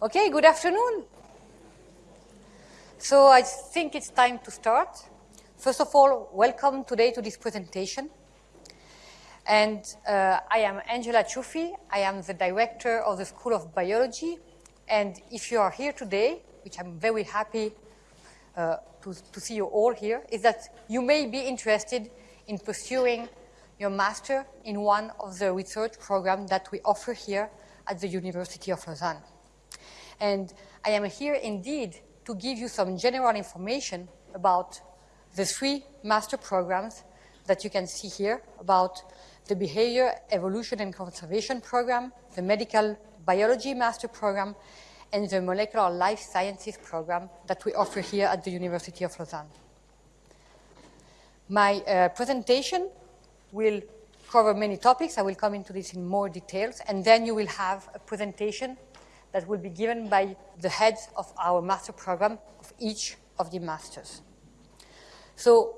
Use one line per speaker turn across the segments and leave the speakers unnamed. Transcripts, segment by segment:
Okay, good afternoon. So I think it's time to start. First of all, welcome today to this presentation. And uh, I am Angela Ciuffi. I am the director of the School of Biology. And if you are here today, which I'm very happy uh, to, to see you all here, is that you may be interested in pursuing your master in one of the research programs that we offer here at the University of Lausanne. And I am here indeed to give you some general information about the three master programs that you can see here about the Behavior, Evolution and Conservation Program, the Medical Biology Master Program, and the Molecular Life Sciences Program that we offer here at the University of Lausanne. My uh, presentation will cover many topics. I will come into this in more details, and then you will have a presentation that will be given by the heads of our master program of each of the masters. So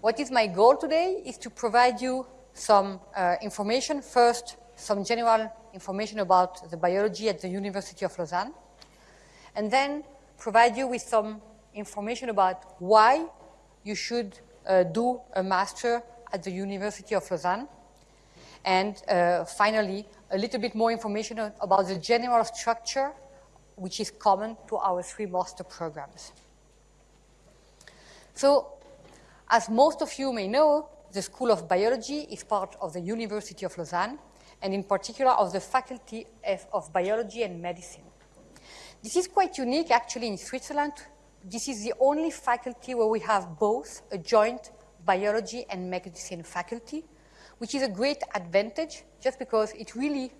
what is my goal today is to provide you some uh, information. First, some general information about the biology at the University of Lausanne, and then provide you with some information about why you should uh, do a master at the University of Lausanne, and uh, finally, a little bit more information about the general structure which is common to our three master programs. So, as most of you may know, the School of Biology is part of the University of Lausanne, and in particular of the Faculty of Biology and Medicine. This is quite unique actually in Switzerland. This is the only faculty where we have both a joint biology and medicine faculty, which is a great advantage just because it really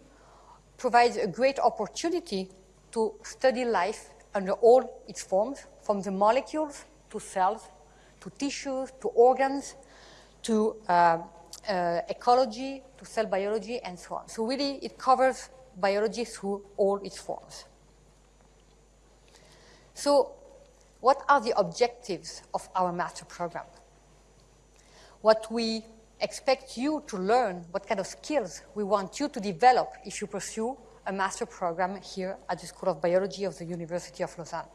provides a great opportunity to study life under all its forms, from the molecules to cells, to tissues, to organs, to uh, uh, ecology, to cell biology, and so on. So really, it covers biology through all its forms. So what are the objectives of our master program? What we expect you to learn what kind of skills we want you to develop if you pursue a master program here at the School of Biology of the University of Lausanne.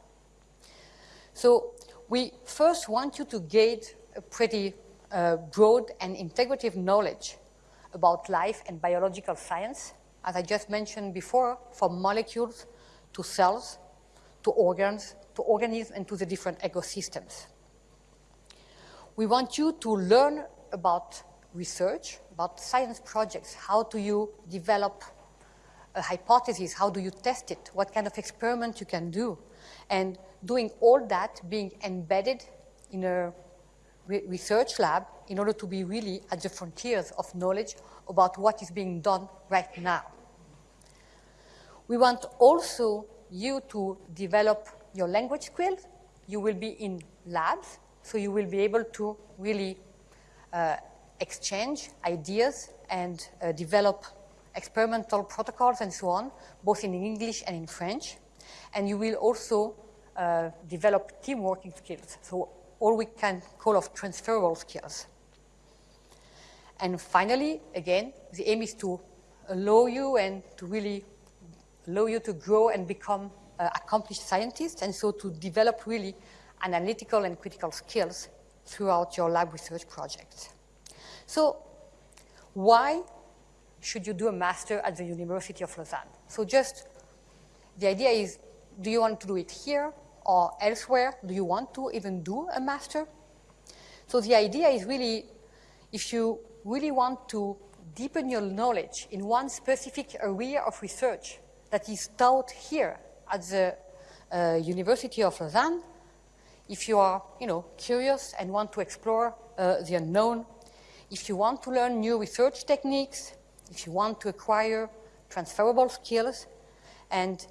So we first want you to gain a pretty uh, broad and integrative knowledge about life and biological science, as I just mentioned before, from molecules to cells, to organs, to organisms, and to the different ecosystems. We want you to learn about research, about science projects. How do you develop a hypothesis? How do you test it? What kind of experiment you can do? And doing all that being embedded in a re research lab in order to be really at the frontiers of knowledge about what is being done right now. We want also you to develop your language skills. You will be in labs, so you will be able to really uh, exchange ideas and uh, develop experimental protocols and so on, both in English and in French. And you will also uh, develop team working skills, so all we can call of transferable skills. And finally, again, the aim is to allow you and to really allow you to grow and become uh, accomplished scientists, and so to develop really analytical and critical skills throughout your lab research projects. So why should you do a master at the University of Lausanne? So just the idea is, do you want to do it here or elsewhere? Do you want to even do a master? So the idea is really, if you really want to deepen your knowledge in one specific area of research that is taught here at the uh, University of Lausanne, if you are, you know, curious and want to explore uh, the unknown, if you want to learn new research techniques, if you want to acquire transferable skills, and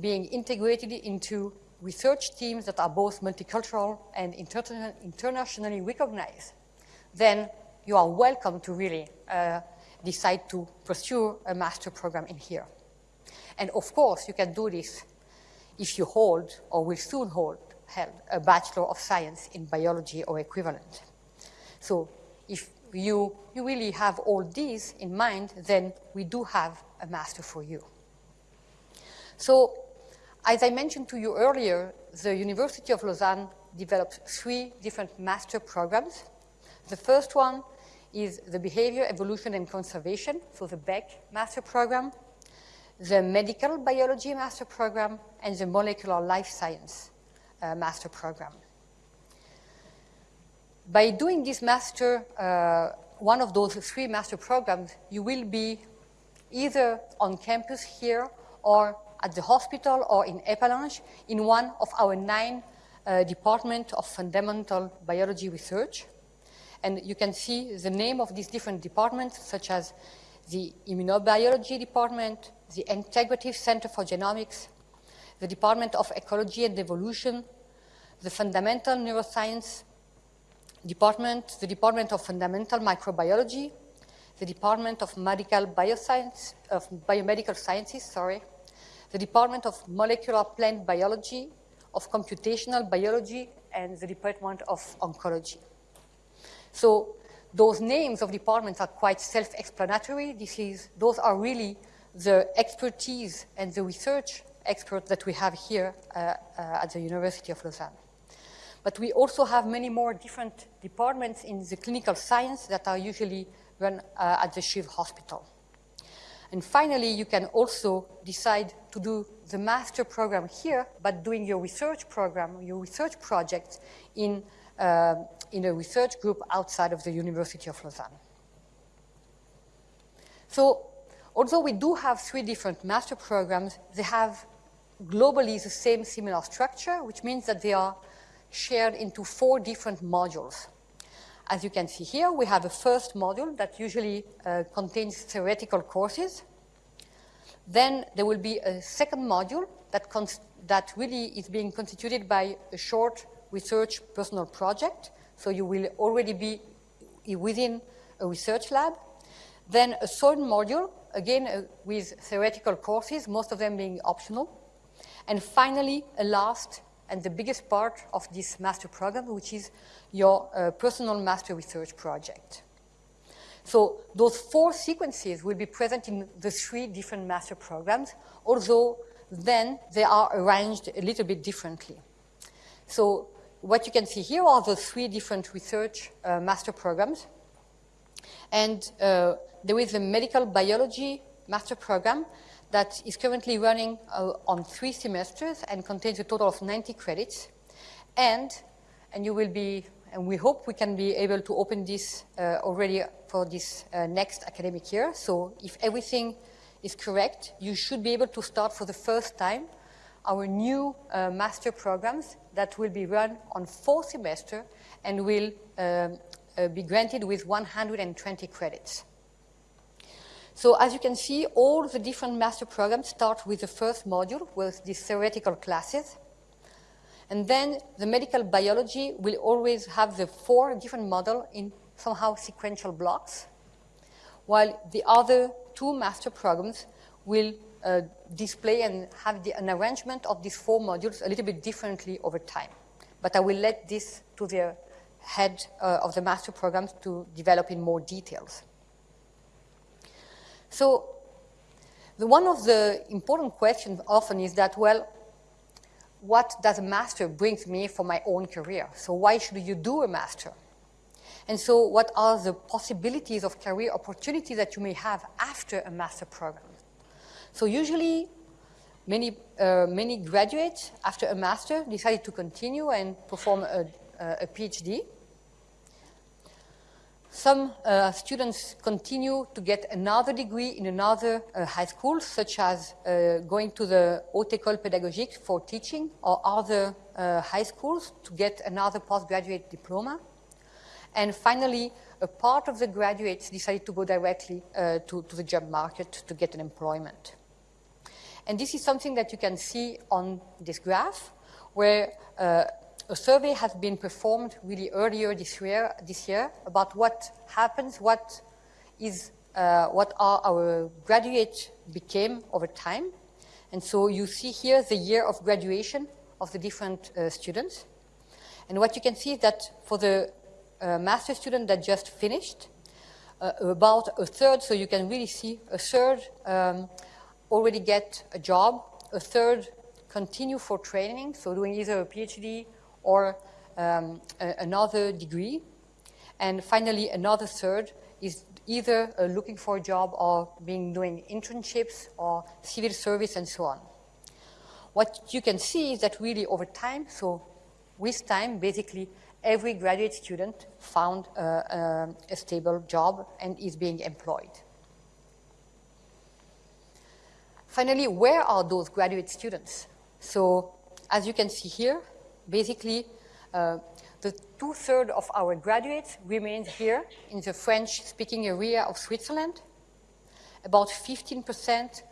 being integrated into research teams that are both multicultural and inter internationally recognized, then you are welcome to really uh, decide to pursue a master program in here. And of course, you can do this if you hold or will soon hold a Bachelor of Science in Biology or equivalent. So if you, you really have all these in mind, then we do have a master for you. So As I mentioned to you earlier, the University of Lausanne developed three different master programs. The first one is the Behavior, Evolution, and Conservation, so the BEC master program, the Medical Biology master program, and the Molecular Life Science uh, master program. By doing this master, uh, one of those three master programs, you will be either on campus here or at the hospital or in Epalinges in one of our nine uh, departments of fundamental biology research. And you can see the name of these different departments, such as the Immunobiology Department, the Integrative Center for Genomics, the Department of Ecology and Evolution, the Fundamental Neuroscience Department, the Department of Fundamental Microbiology, the Department of Medical Bioscience, of Biomedical Sciences, sorry, the Department of Molecular Plant Biology, of Computational Biology, and the Department of Oncology. So those names of departments are quite self-explanatory. This is, those are really the expertise and the research experts that we have here uh, uh, at the University of Lausanne. But we also have many more different departments in the clinical science that are usually run uh, at the CHUV hospital. And finally, you can also decide to do the master program here, but doing your research program, your research project in, uh, in a research group outside of the University of Lausanne. So, although we do have three different master programs, they have globally the same similar structure, which means that they are shared into four different modules. As you can see here, we have a first module that usually uh, contains theoretical courses. Then there will be a second module that, that really is being constituted by a short research personal project. So you will already be within a research lab. Then a third module, again uh, with theoretical courses, most of them being optional. And finally, a last and the biggest part of this master program, which is your uh, personal master research project. So those four sequences will be present in the three different master programs, although then they are arranged a little bit differently. So what you can see here are the three different research uh, master programs. And uh, there is a medical biology master program that is currently running uh, on three semesters and contains a total of 90 credits. And, and you will be, and we hope we can be able to open this uh, already for this uh, next academic year. So if everything is correct, you should be able to start for the first time our new uh, master programs that will be run on four semesters and will um, uh, be granted with 120 credits. So as you can see, all the different master programs start with the first module with these theoretical classes. And then the medical biology will always have the four different models in somehow sequential blocks, while the other two master programs will uh, display and have the, an arrangement of these four modules a little bit differently over time. But I will let this to the head uh, of the master programs to develop in more details. So the, one of the important questions often is that, well, what does a master bring me for my own career? So why should you do a master? And so what are the possibilities of career opportunities that you may have after a master program? So usually many, uh, many graduates after a master decided to continue and perform a, a PhD. Some uh, students continue to get another degree in another uh, high school, such as uh, going to the Haute École Pédagogique for teaching or other uh, high schools to get another postgraduate diploma. And finally, a part of the graduates decided to go directly uh, to, to the job market to get an employment. And this is something that you can see on this graph, where uh, a survey has been performed really earlier this year, this year about what happens, what is, uh, what are our graduates became over time. And so you see here the year of graduation of the different uh, students. And what you can see is that for the uh, master student that just finished, uh, about a third, so you can really see a third um, already get a job, a third continue for training, so doing either a PhD or um, another degree. And finally, another third is either uh, looking for a job or being doing internships or civil service and so on. What you can see is that really over time, so with time, basically every graduate student found uh, uh, a stable job and is being employed. Finally, where are those graduate students? So as you can see here, basically uh, the two-thirds of our graduates remain here in the French-speaking area of Switzerland. About 15%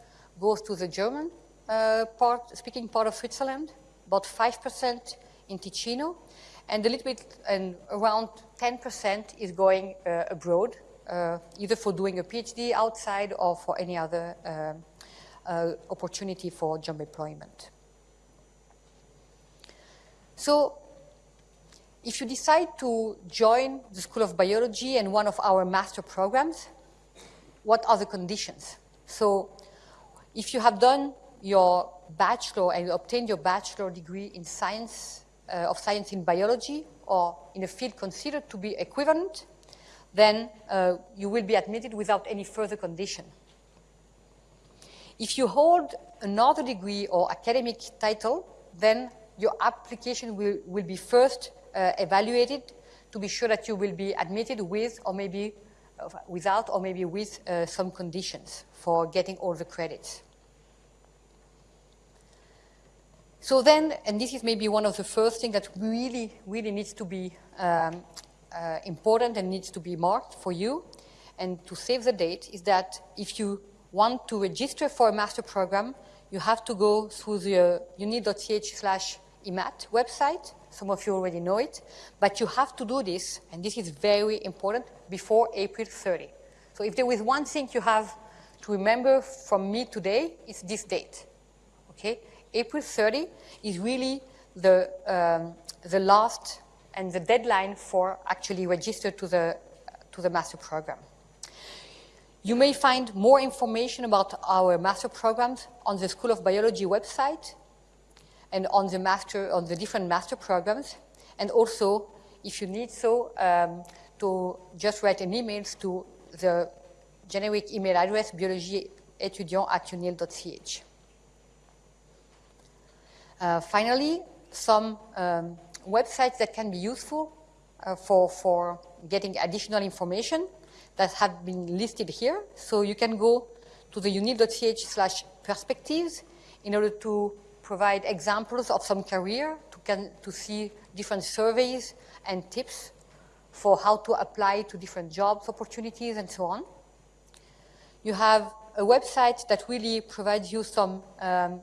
goes to the German uh, part, speaking part of Switzerland, about 5% in Ticino, and a little bit, and around 10% is going uh, abroad, uh, either for doing a PhD outside or for any other uh, uh, opportunity for job employment. So if you decide to join the School of Biology and one of our master programs, what are the conditions? So if you have done your bachelor and you obtained your bachelor degree in science, uh, of science in biology or in a field considered to be equivalent, then uh, you will be admitted without any further condition. If you hold another degree or academic title, then your application will, will be first uh, evaluated to be sure that you will be admitted with or maybe uh, without or maybe with uh, some conditions for getting all the credits. So then, and this is maybe one of the first things that really, really needs to be um, uh, important and needs to be marked for you and to save the date is that if you want to register for a master program, you have to go through the unil.ch slash EMAT website. Some of you already know it. But you have to do this, and this is very important, before April 30. So if there is one thing you have to remember from me today, it's this date. Okay? April 30 is really the, um, the last and the deadline for actually register to the, to the master program. You may find more information about our master programs on the School of Biology website and on the, master, on the different master programs. And also, if you need so, um, to just write an email to the generic email address biologieétudiant at unil.ch. Uh, finally, some um, websites that can be useful uh, for, for getting additional information that have been listed here. So you can go to the unil.ch slash perspectives in order to provide examples of some career to, can, to see different surveys and tips for how to apply to different jobs opportunities and so on. You have a website that really provides you some um,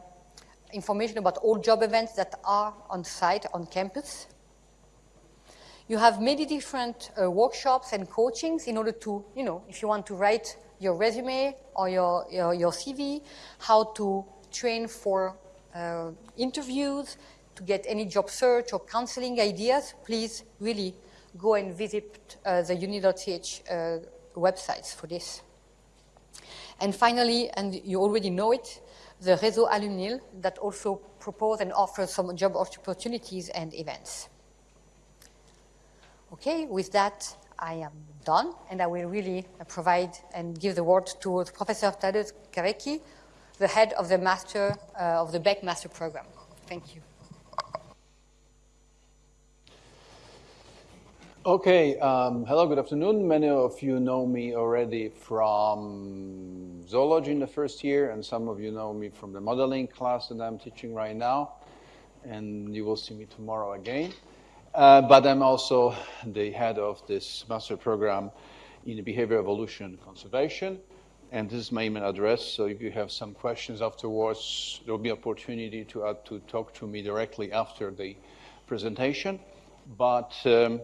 information about all job events that are on site, on campus. You have many different uh, workshops and coachings in order to, you know, if you want to write your resume or your, your, your CV, how to train for uh, interviews, to get any job search or counseling ideas, please really go and visit uh, the unil.ch uh, websites for this. And finally, and you already know it, the Réseau Alumnil that also propose and offer some job opportunities and events. Okay, with that, I am done, and I will really provide and give the word to Professor Tadeusz Kawecki, the head of the master uh, of the BEC Master Program. Thank you.
Okay, um, hello, good afternoon. Many of you know me already from zoology in the first year, and some of you know me from the modeling class that I'm teaching right now, and you will see me tomorrow again. Uh, but I'm also the head of this master program in behavior evolution conservation. And this is my email address. So if you have some questions afterwards, there will be opportunity to, uh, to talk to me directly after the presentation. But um,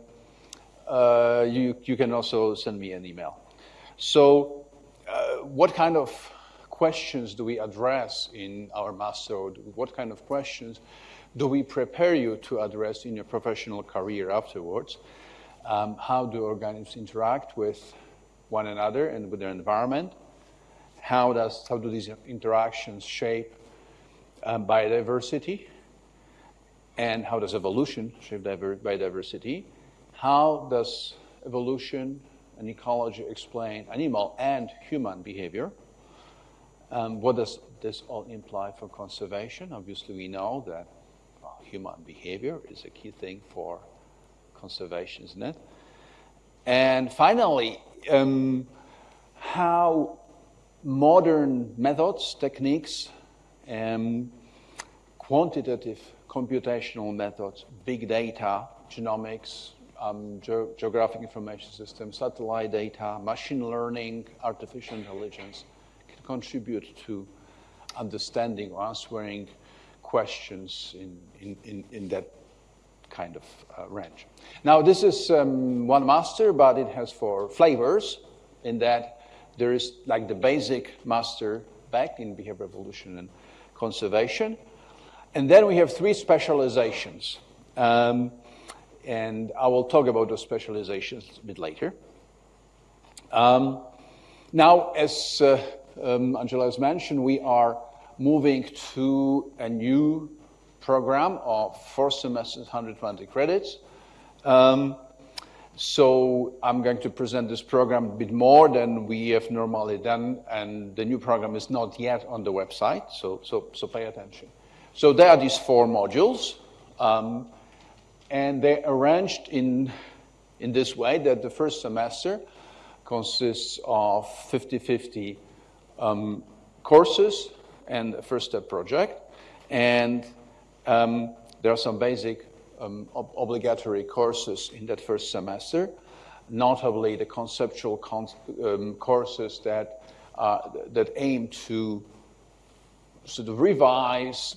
uh, you, you can also send me an email. So uh, what kind of questions do we address in our master? What kind of questions do we prepare you to address in your professional career afterwards? Um, how do organisms interact with one another and with their environment? How, does, how do these interactions shape um, biodiversity and how does evolution shape biodiversity? How does evolution and ecology explain animal and human behavior? Um, what does this all imply for conservation? Obviously, we know that well, human behavior is a key thing for conservation, isn't it? And finally, um, how modern methods, techniques, um, quantitative computational methods, big data, genomics, um, ge geographic information systems, satellite data, machine learning, artificial intelligence can contribute to understanding or answering questions in, in, in, in that kind of uh, range. Now, this is um, one master, but it has four flavors in that there is like the basic master BEC in behavior evolution and conservation. And then we have three specializations. Um, and I will talk about those specializations a bit later. Um, now, as uh, um, Angela has mentioned, we are moving to a new program of four semesters, 120 credits. Um, so I'm going to present this program a bit more than we have normally done, and the new program is not yet on the website, so, so, so pay attention. So there are these four modules, um, and they're arranged in, in this way that the first semester consists of 50-50 um, courses and a first step project, and um, there are some basic um, ob obligatory courses in that first semester, notably the conceptual con um, courses that, uh, that aim to sort of revise,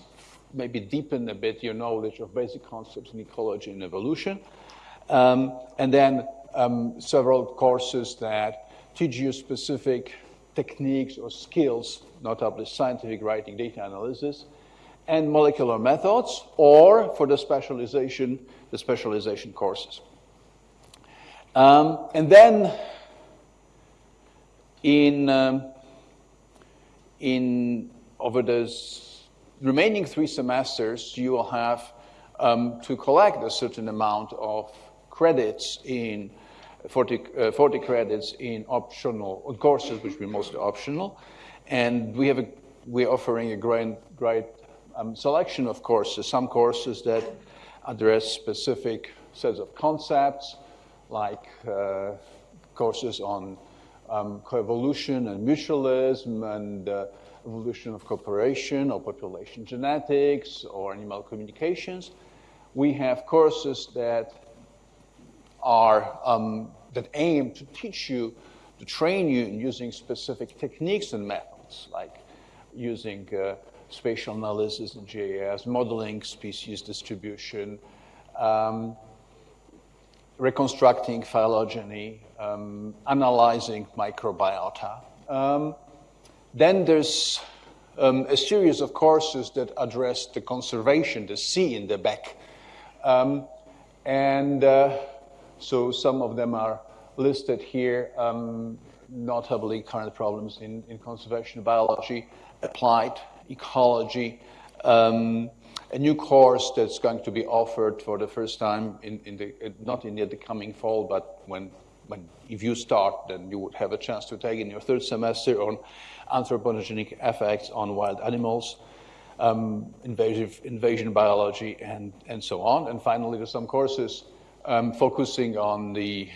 maybe deepen a bit your knowledge of basic concepts in ecology and evolution. Um, and then um, several courses that teach you specific techniques or skills, notably scientific writing, data analysis, and molecular methods, or for the specialization, the specialization courses. Um, and then in, um, in over the remaining three semesters, you will have um, to collect a certain amount of credits in 40, uh, 40 credits in optional courses, which will be mostly optional. And we have a, we're offering a great, great um, selection of courses, some courses that address specific sets of concepts, like uh, courses on um, coevolution and mutualism and uh, evolution of cooperation or population genetics or animal communications. We have courses that are um, that aim to teach you, to train you in using specific techniques and methods, like using uh, spatial analysis in GIS, modeling species distribution, um, reconstructing phylogeny, um, analyzing microbiota. Um, then there's um, a series of courses that address the conservation, the C in the BEC. Um, and uh, so some of them are listed here, um, notably current problems in, in conservation biology, applied ecology, um, a new course that's going to be offered for the first time in, in the, not in the coming fall, but when, when if you start, then you would have a chance to take in your third semester on anthropogenic effects on wild animals, um, invasive invasion biology, and, and so on. And finally, there's some courses um, focusing on the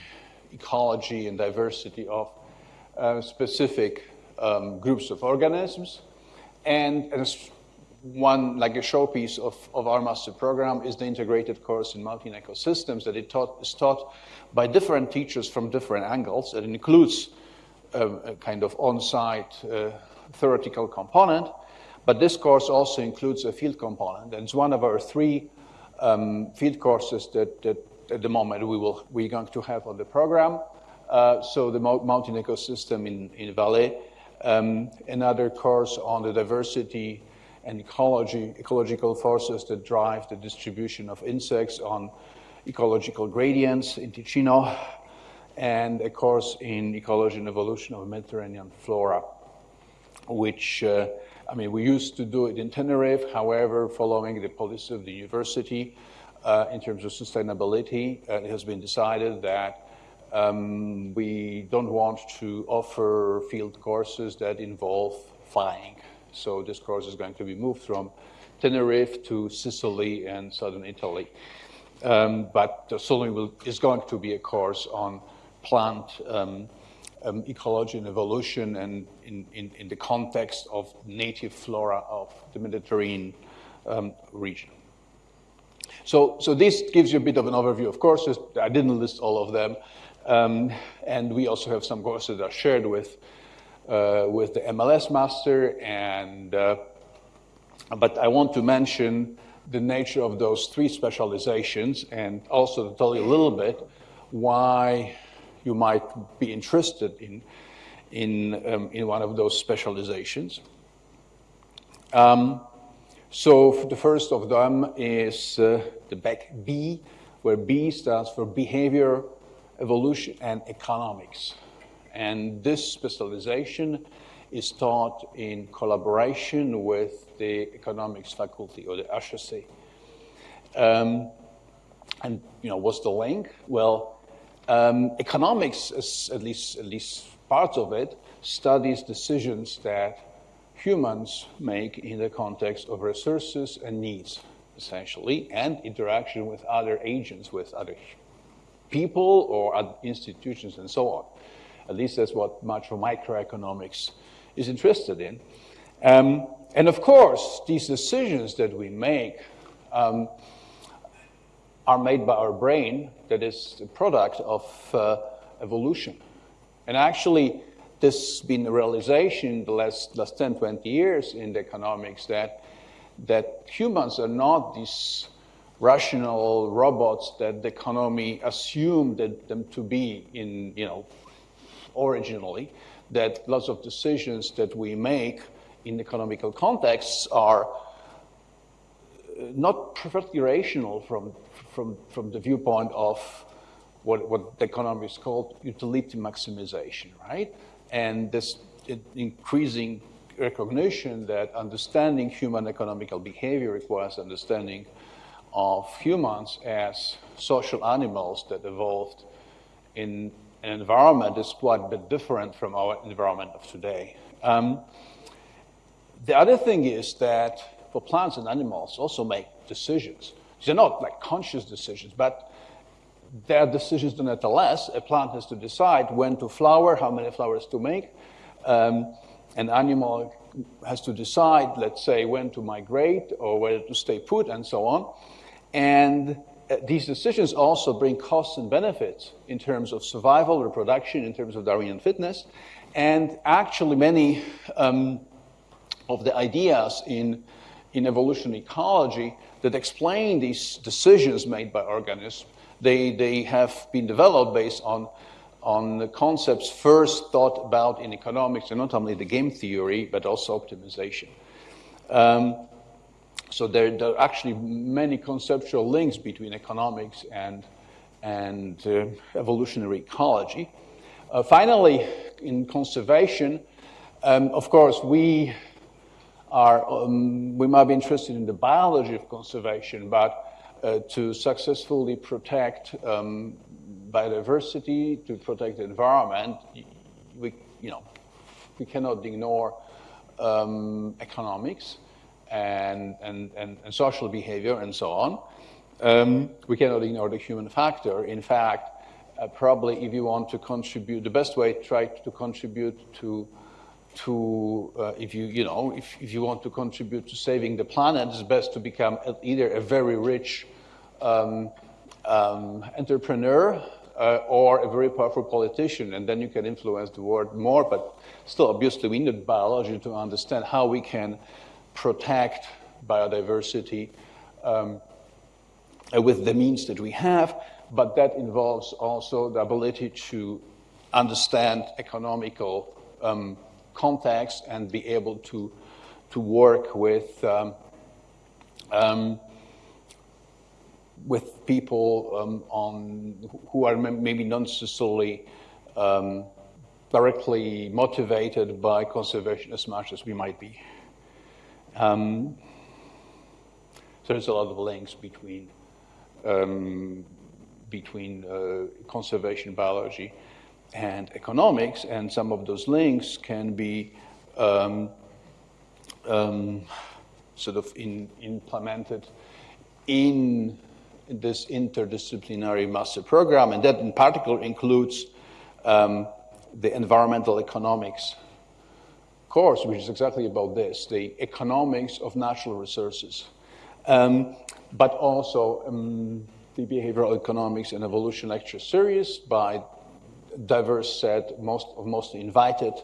ecology and diversity of uh, specific um, groups of organisms. And, and one, like a showpiece of, of our master program is the integrated course in mountain ecosystems that it taught, is taught by different teachers from different angles. It includes a, kind of on-site uh, theoretical component, but this course also includes a field component. And it's one of our three um, field courses that, that at the moment we will, we're going to have on the program. Uh, so the mountain ecosystem in, in Valais um, another course on the diversity and ecology, ecological forces that drive the distribution of insects on ecological gradients in Ticino, and a course in ecology and evolution of Mediterranean flora, which uh, I mean, we used to do it in Tenerife. However, following the policy of the university uh, in terms of sustainability, uh, it has been decided that um, we don't want to offer field courses that involve flying. So this course is going to be moved from Tenerife to Sicily and southern Italy. Um, but certainly will, is going to be a course on plant um, um, ecology and evolution and in, in, in, the context of native flora of the Mediterranean um, region. So, so this gives you a bit of an overview of courses. I didn't list all of them. Um, and we also have some courses that are shared with, uh, with the MLS master. And, uh, but I want to mention the nature of those three specializations and also to tell you a little bit why you might be interested in, in, um, in one of those specializations. Um, so the first of them is uh, the BEC B, where B stands for Behavior, Evolution, and Economics. And this specialization is taught in collaboration with the economics faculty or the HEC. Um, and you know, what's the link? Well, um, economics, is at least at least part of it, studies decisions that humans make in the context of resources and needs, essentially, and interaction with other agents, with other people or other institutions, and so on. At least that's what much of microeconomics is interested in. Um, and of course, these decisions that we make um, are made by our brain that is the product of uh, evolution. And actually, this has been a realization the last, last 10, 20 years in the economics that, that humans are not these rational robots that the economy assumed them to be in, you know, originally, that lots of decisions that we make in economical contexts are uh, not perfectly rational from, from, from the viewpoint of what, what the economists call utility maximization, right? And this increasing recognition that understanding human economical behavior requires understanding of humans as social animals that evolved in an environment is quite a bit different from our environment of today. Um, the other thing is that for plants and animals also make decisions. They're not like conscious decisions, but they're decisions nonetheless. A plant has to decide when to flower, how many flowers to make. Um, an animal has to decide, let's say, when to migrate or whether to stay put and so on. And uh, these decisions also bring costs and benefits in terms of survival, reproduction, in terms of Darwinian fitness. And actually, many um, of the ideas in in evolution ecology that explain these decisions made by organisms. They, they have been developed based on, on the concepts first thought about in economics, and not only the game theory, but also optimization. Um, so there, there, are actually many conceptual links between economics and, and uh, evolutionary ecology. Uh, finally, in conservation, um, of course, we are, um, we might be interested in the biology of conservation, but uh, to successfully protect um, biodiversity, to protect the environment, we, you know, we cannot ignore um, economics and, and, and, and, social behavior and so on. Um, we cannot ignore the human factor. In fact, uh, probably if you want to contribute, the best way to try to contribute to to, uh, if you, you know, if, if you want to contribute to saving the planet, it's best to become either a very rich um, um, entrepreneur uh, or a very powerful politician, and then you can influence the world more. But still, obviously, we need biology to understand how we can protect biodiversity um, with the means that we have. But that involves also the ability to understand economical um, context and be able to, to work with, um, um, with people um, on, who are maybe not necessarily um, directly motivated by conservation as much as we might be. Um, so there's a lot of links between um, between uh, conservation biology and economics, and some of those links can be um, um, sort of in, implemented in this interdisciplinary master program, and that in particular includes um, the environmental economics course, which is exactly about this the economics of natural resources, um, but also um, the behavioral economics and evolution lecture series by diverse set most of mostly invited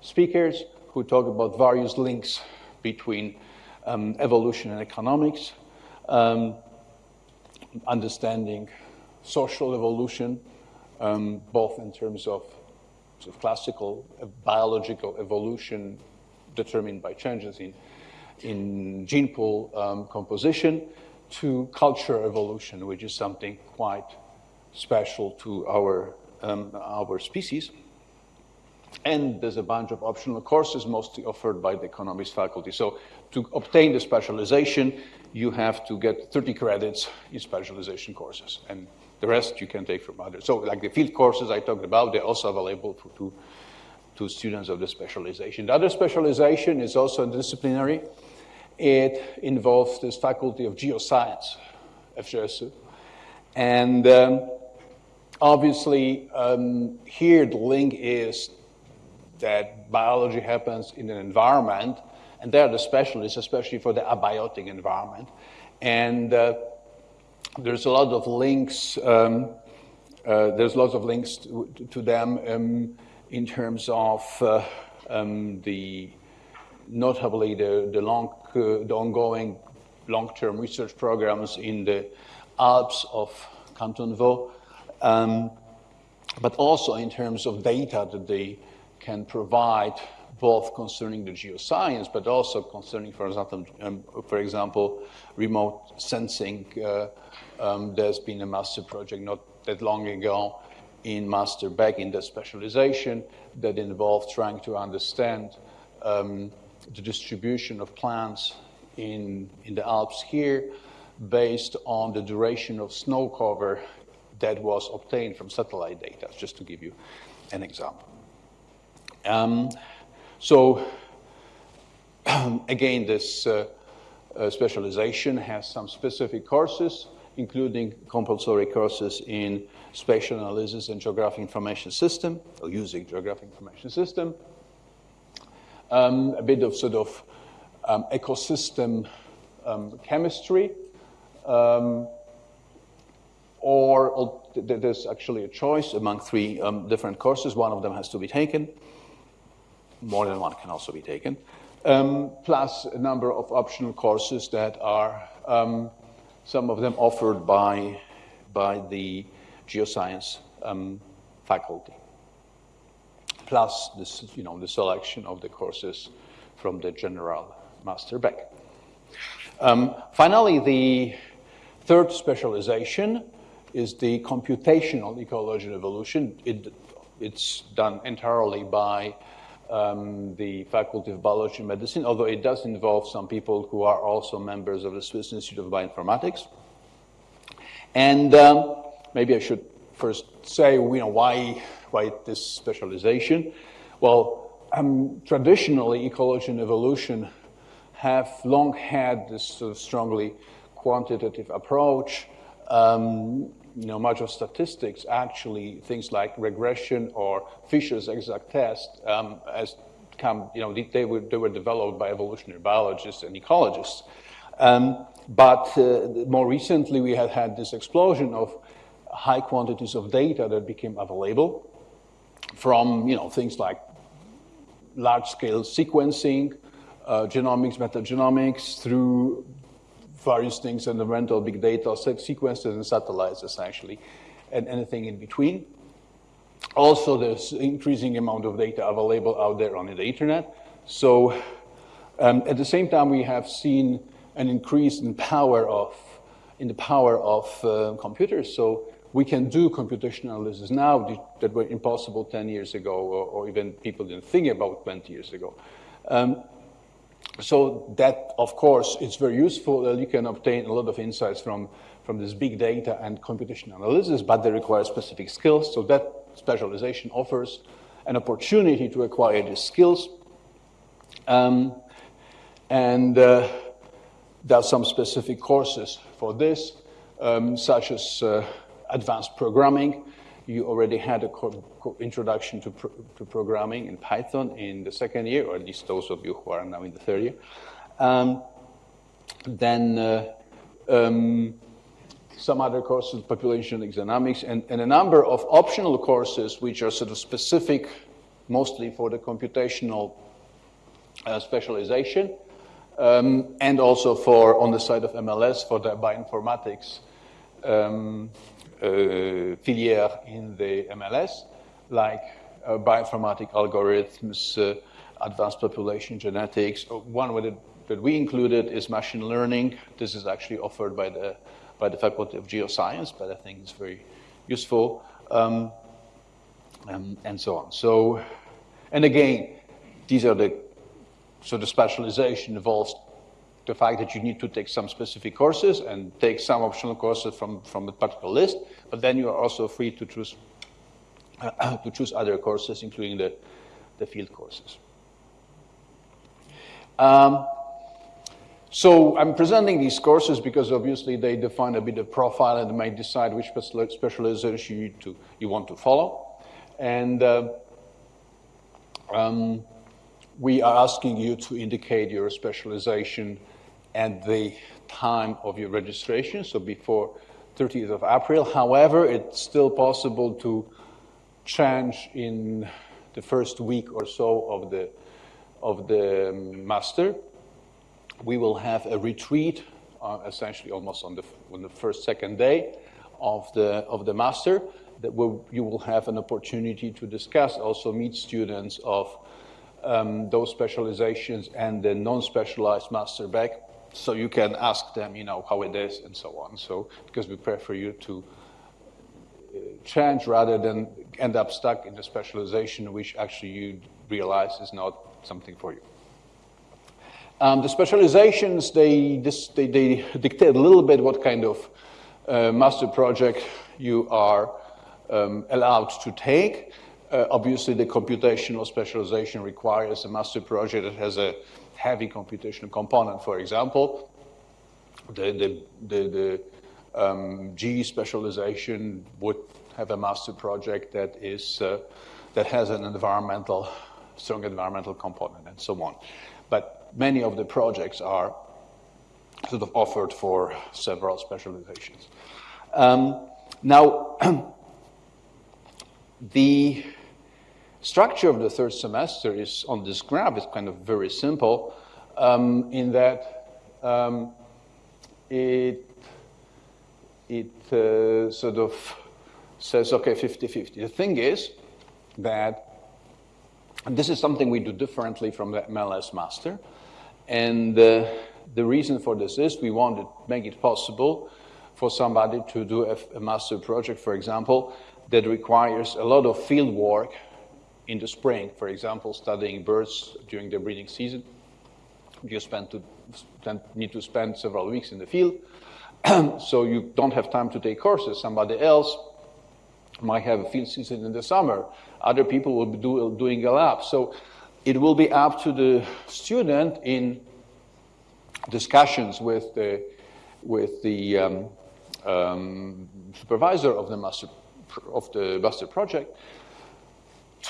speakers who talk about various links between um, evolution and economics, um, understanding social evolution, um, both in terms of of classical uh, biological evolution determined by changes in, in gene pool um, composition to culture evolution, which is something quite special to our, um, our species. And there's a bunch of optional courses, mostly offered by the economics faculty. So to obtain the specialization, you have to get 30 credits in specialization courses. And the rest you can take from others. So like the field courses I talked about, they're also available for, to, to students of the specialization. The other specialization is also interdisciplinary. It involves this faculty of geoscience, FGSU. And um, obviously, um, here the link is that biology happens in an environment, and they're the specialists, especially for the abiotic environment. And uh, there's a lot of links. Um, uh, there's lots of links to, to them um, in terms of uh, um, the notably the, the long uh, the ongoing long-term research programs in the Alps of Canton Vaud, um, but also in terms of data that they can provide both concerning the geoscience, but also concerning, for example, um, for example remote sensing. Um, there's been a master project not that long ago in Master BEC in the specialization that involved trying to understand um, the distribution of plants in, in the Alps here based on the duration of snow cover that was obtained from satellite data, just to give you an example. Um, so, again, this uh, uh, specialization has some specific courses including compulsory courses in spatial analysis and geographic information system, or using geographic information system. Um, a bit of sort of um, ecosystem um, chemistry, um, or there's actually a choice among three um, different courses. One of them has to be taken. More than one can also be taken. Um, plus a number of optional courses that are some of them offered by, by the geoscience um, faculty. Plus, this, you know, the selection of the courses from the general master BEC. Um, finally, the third specialization is the computational ecology and evolution. It, it's done entirely by um, the Faculty of Biology and Medicine, although it does involve some people who are also members of the Swiss Institute of Bioinformatics. And um, maybe I should first say, you know, why, why this specialization? Well, um, traditionally, ecology and evolution have long had this sort of strongly quantitative approach. Um, you know, much of statistics, actually, things like regression or Fisher's exact test, um, as come, you know, they were, they were developed by evolutionary biologists and ecologists. Um, but uh, more recently, we have had this explosion of high quantities of data that became available from, you know, things like large-scale sequencing, uh, genomics, metagenomics, through various things, environmental big data, sequences and satellites essentially, and anything in between. Also, there's increasing amount of data available out there on the internet. So um, at the same time, we have seen an increase in power of in the power of uh, computers. So we can do computational analysis now that were impossible 10 years ago, or, or, even people didn't think about 20 years ago. Um, so that, of course, it's very useful that you can obtain a lot of insights from, from this big data and computation analysis, but they require specific skills. So that specialization offers an opportunity to acquire these skills. Um, and uh, there are some specific courses for this, um, such as uh, advanced programming. You already had an introduction to, to, programming in Python in the second year, or at least those of you who are now in the third year. Um, then uh, um, some other courses, population economics, and, and, a number of optional courses which are sort of specific mostly for the computational uh, specialization, um, and also for, on the side of MLS, for the bioinformatics um, filière in the MLS, like uh, bioinformatic algorithms, uh, advanced population genetics. Uh, one that we included is machine learning. This is actually offered by the, by the Faculty of Geoscience, but I think it's very useful, um, um, and so on. So, and again, these are the, so the specialization involves the fact that you need to take some specific courses and take some optional courses from, from the particular list, but then you are also free to choose, uh, to choose other courses, including the, the field courses. Um, so I'm presenting these courses because obviously they define a bit of profile and might decide which specialization you, to, you want to follow. And uh, um, we are asking you to indicate your specialization at the time of your registration, so before 30th of April. However, it's still possible to change in the first week or so of the, of the master. We will have a retreat, uh, essentially almost on the, on the first, second day of the, of the master, that will, you will have an opportunity to discuss, also meet students of um, those specializations and the non-specialized master BEC so you can ask them, you know, how it is and so on. So because we prefer you to uh, change rather than end up stuck in the specialization which actually you realize is not something for you. Um, the specializations, they, this, they, they, dictate a little bit what kind of uh, master project you are um, allowed to take. Uh, obviously, the computational specialization requires a master project that has a heavy computational component, for example. The, the, the, the um, G specialization would have a master project that is uh, that has an environmental, strong environmental component, and so on. But many of the projects are sort of offered for several specializations. Um, now, the structure of the third semester is on this graph is kind of very simple um, in that um, it, it uh, sort of says, okay, 50-50. The thing is that this is something we do differently from the MLS master. And uh, the reason for this is we want to make it possible for somebody to do a, a master project, for example, that requires a lot of field work in the spring, for example, studying birds during their breeding season. You spend to, need to spend several weeks in the field, so you don't have time to take courses. Somebody else might have a field season in the summer. Other people will be do, doing a lab. So it will be up to the student in discussions with the, with the um, um, supervisor of the master of the master project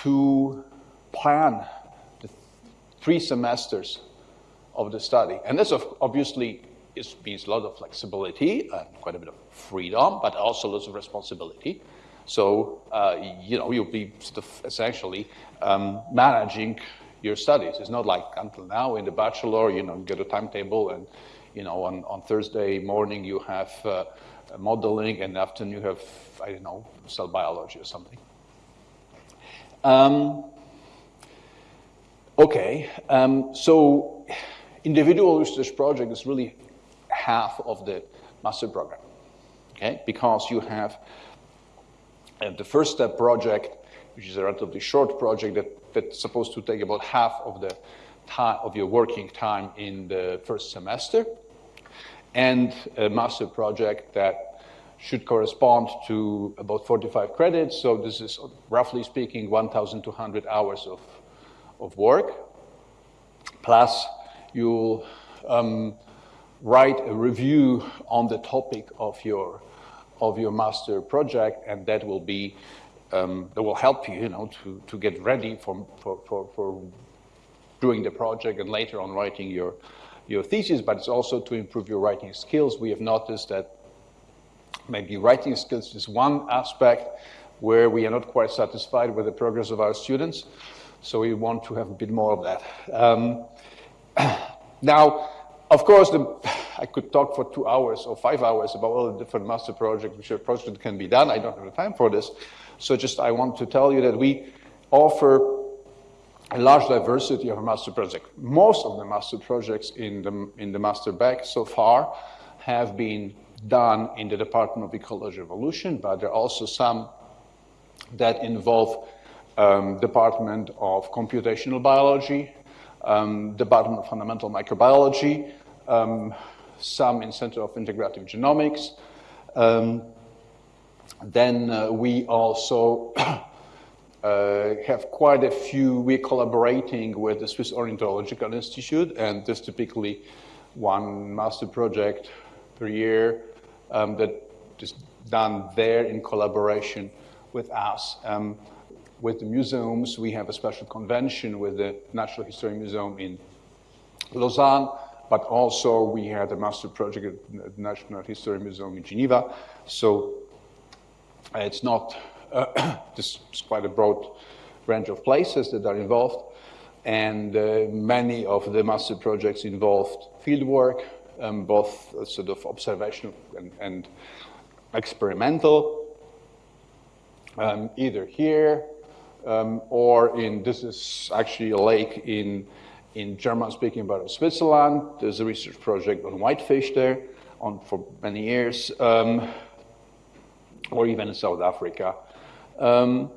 to plan the three semesters of the study. And this obviously is, means a lot of flexibility and quite a bit of freedom, but also lots of responsibility. So, uh, you know, you'll be sort of essentially um, managing your studies. It's not like until now in the bachelor, you know, get a timetable and, you know, on, on Thursday morning you have uh, modeling and afternoon you have, I don't know, cell biology or something. Um, okay, um, so individual research project is really half of the master program, okay? Because you have uh, the first step project, which is a relatively short project that, that's supposed to take about half of the time, of your working time in the first semester, and a master project that should correspond to about 45 credits. So this is, roughly speaking, 1,200 hours of, of work. Plus, you'll um, write a review on the topic of your, of your master project, and that will be um, that will help you, you know, to, to get ready for, for, for, for doing the project and later on writing your, your thesis, but it's also to improve your writing skills. We have noticed that maybe writing skills is one aspect where we are not quite satisfied with the progress of our students, so we want to have a bit more of that. Um, now, of course, the, I could talk for two hours or five hours about all the different master projects which are projects can be done. I don't have the time for this. So just I want to tell you that we offer a large diversity of master projects. Most of the master projects in the, in the master BEC so far have been done in the Department of Ecology Evolution, but there are also some that involve um, Department of Computational Biology, um, Department of Fundamental Microbiology, um, some in Center of Integrative Genomics. Um, then uh, we also uh, have quite a few, we're collaborating with the Swiss Ornithological Institute, and there's typically one master project per year um, that is done there in collaboration with us. Um, with the museums, we have a special convention with the Natural History Museum in Lausanne, but also we had a master project at the National History Museum in Geneva. So it's not, uh, this is quite a broad range of places that are involved. And uh, many of the master projects involved fieldwork, um, both uh, sort of observational and, and experimental, um, either here um, or in, this is actually a lake in, in German-speaking part of Switzerland. There's a research project on whitefish there on, for many years, um, or even in South Africa. Um,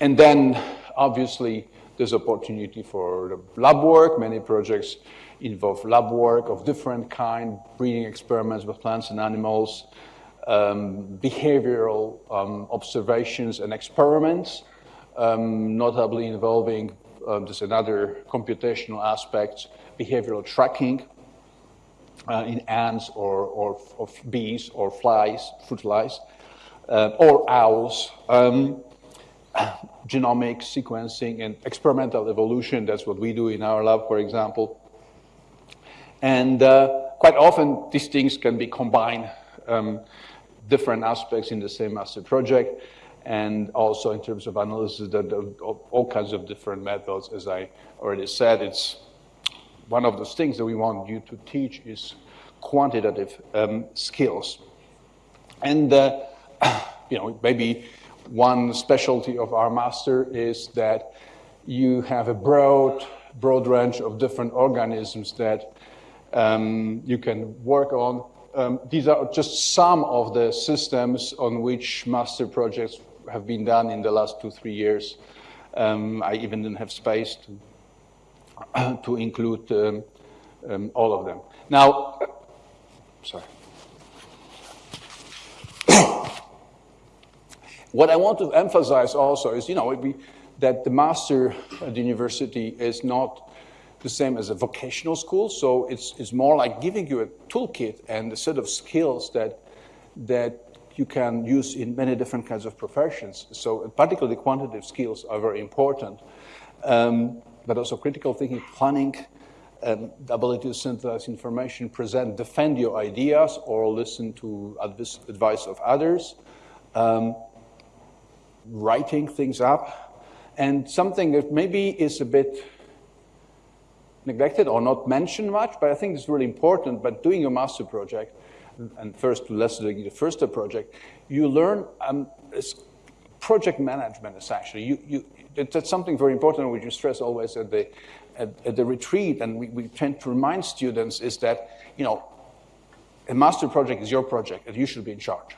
and then, obviously, there's opportunity for lab work. Many projects involve lab work of different kind, breeding experiments with plants and animals, um, behavioral um, observations and experiments, um, notably involving um, just another computational aspect, behavioral tracking uh, in ants or, or, or, bees or flies, fruit flies, uh, or owls. Um, genomic sequencing and experimental evolution, that's what we do in our lab, for example. And uh, quite often, these things can be combined, um, different aspects in the same master project, and also in terms of analysis, that all kinds of different methods. As I already said, it's one of those things that we want you to teach is quantitative um, skills. And, uh, you know, maybe one specialty of our master is that you have a broad, broad range of different organisms that um, you can work on. Um, these are just some of the systems on which master projects have been done in the last two, three years. Um, I even didn't have space to, to include um, um, all of them. Now, sorry. what I want to emphasize also is, you know, that the master at the university is not the same as a vocational school. So it's, it's more like giving you a toolkit and a set of skills that, that you can use in many different kinds of professions. So particularly quantitative skills are very important, um, but also critical thinking, planning, um, the ability to synthesize information, present, defend your ideas, or listen to advice of others, um, writing things up, and something that maybe is a bit neglected or not mentioned much, but I think it's really important. But doing your master project, and first to let's the first project, you learn um, project management essentially. You, you, that's something very important which you stress always at the, at, at the retreat, and we, we tend to remind students is that, you know, a master project is your project and you should be in charge.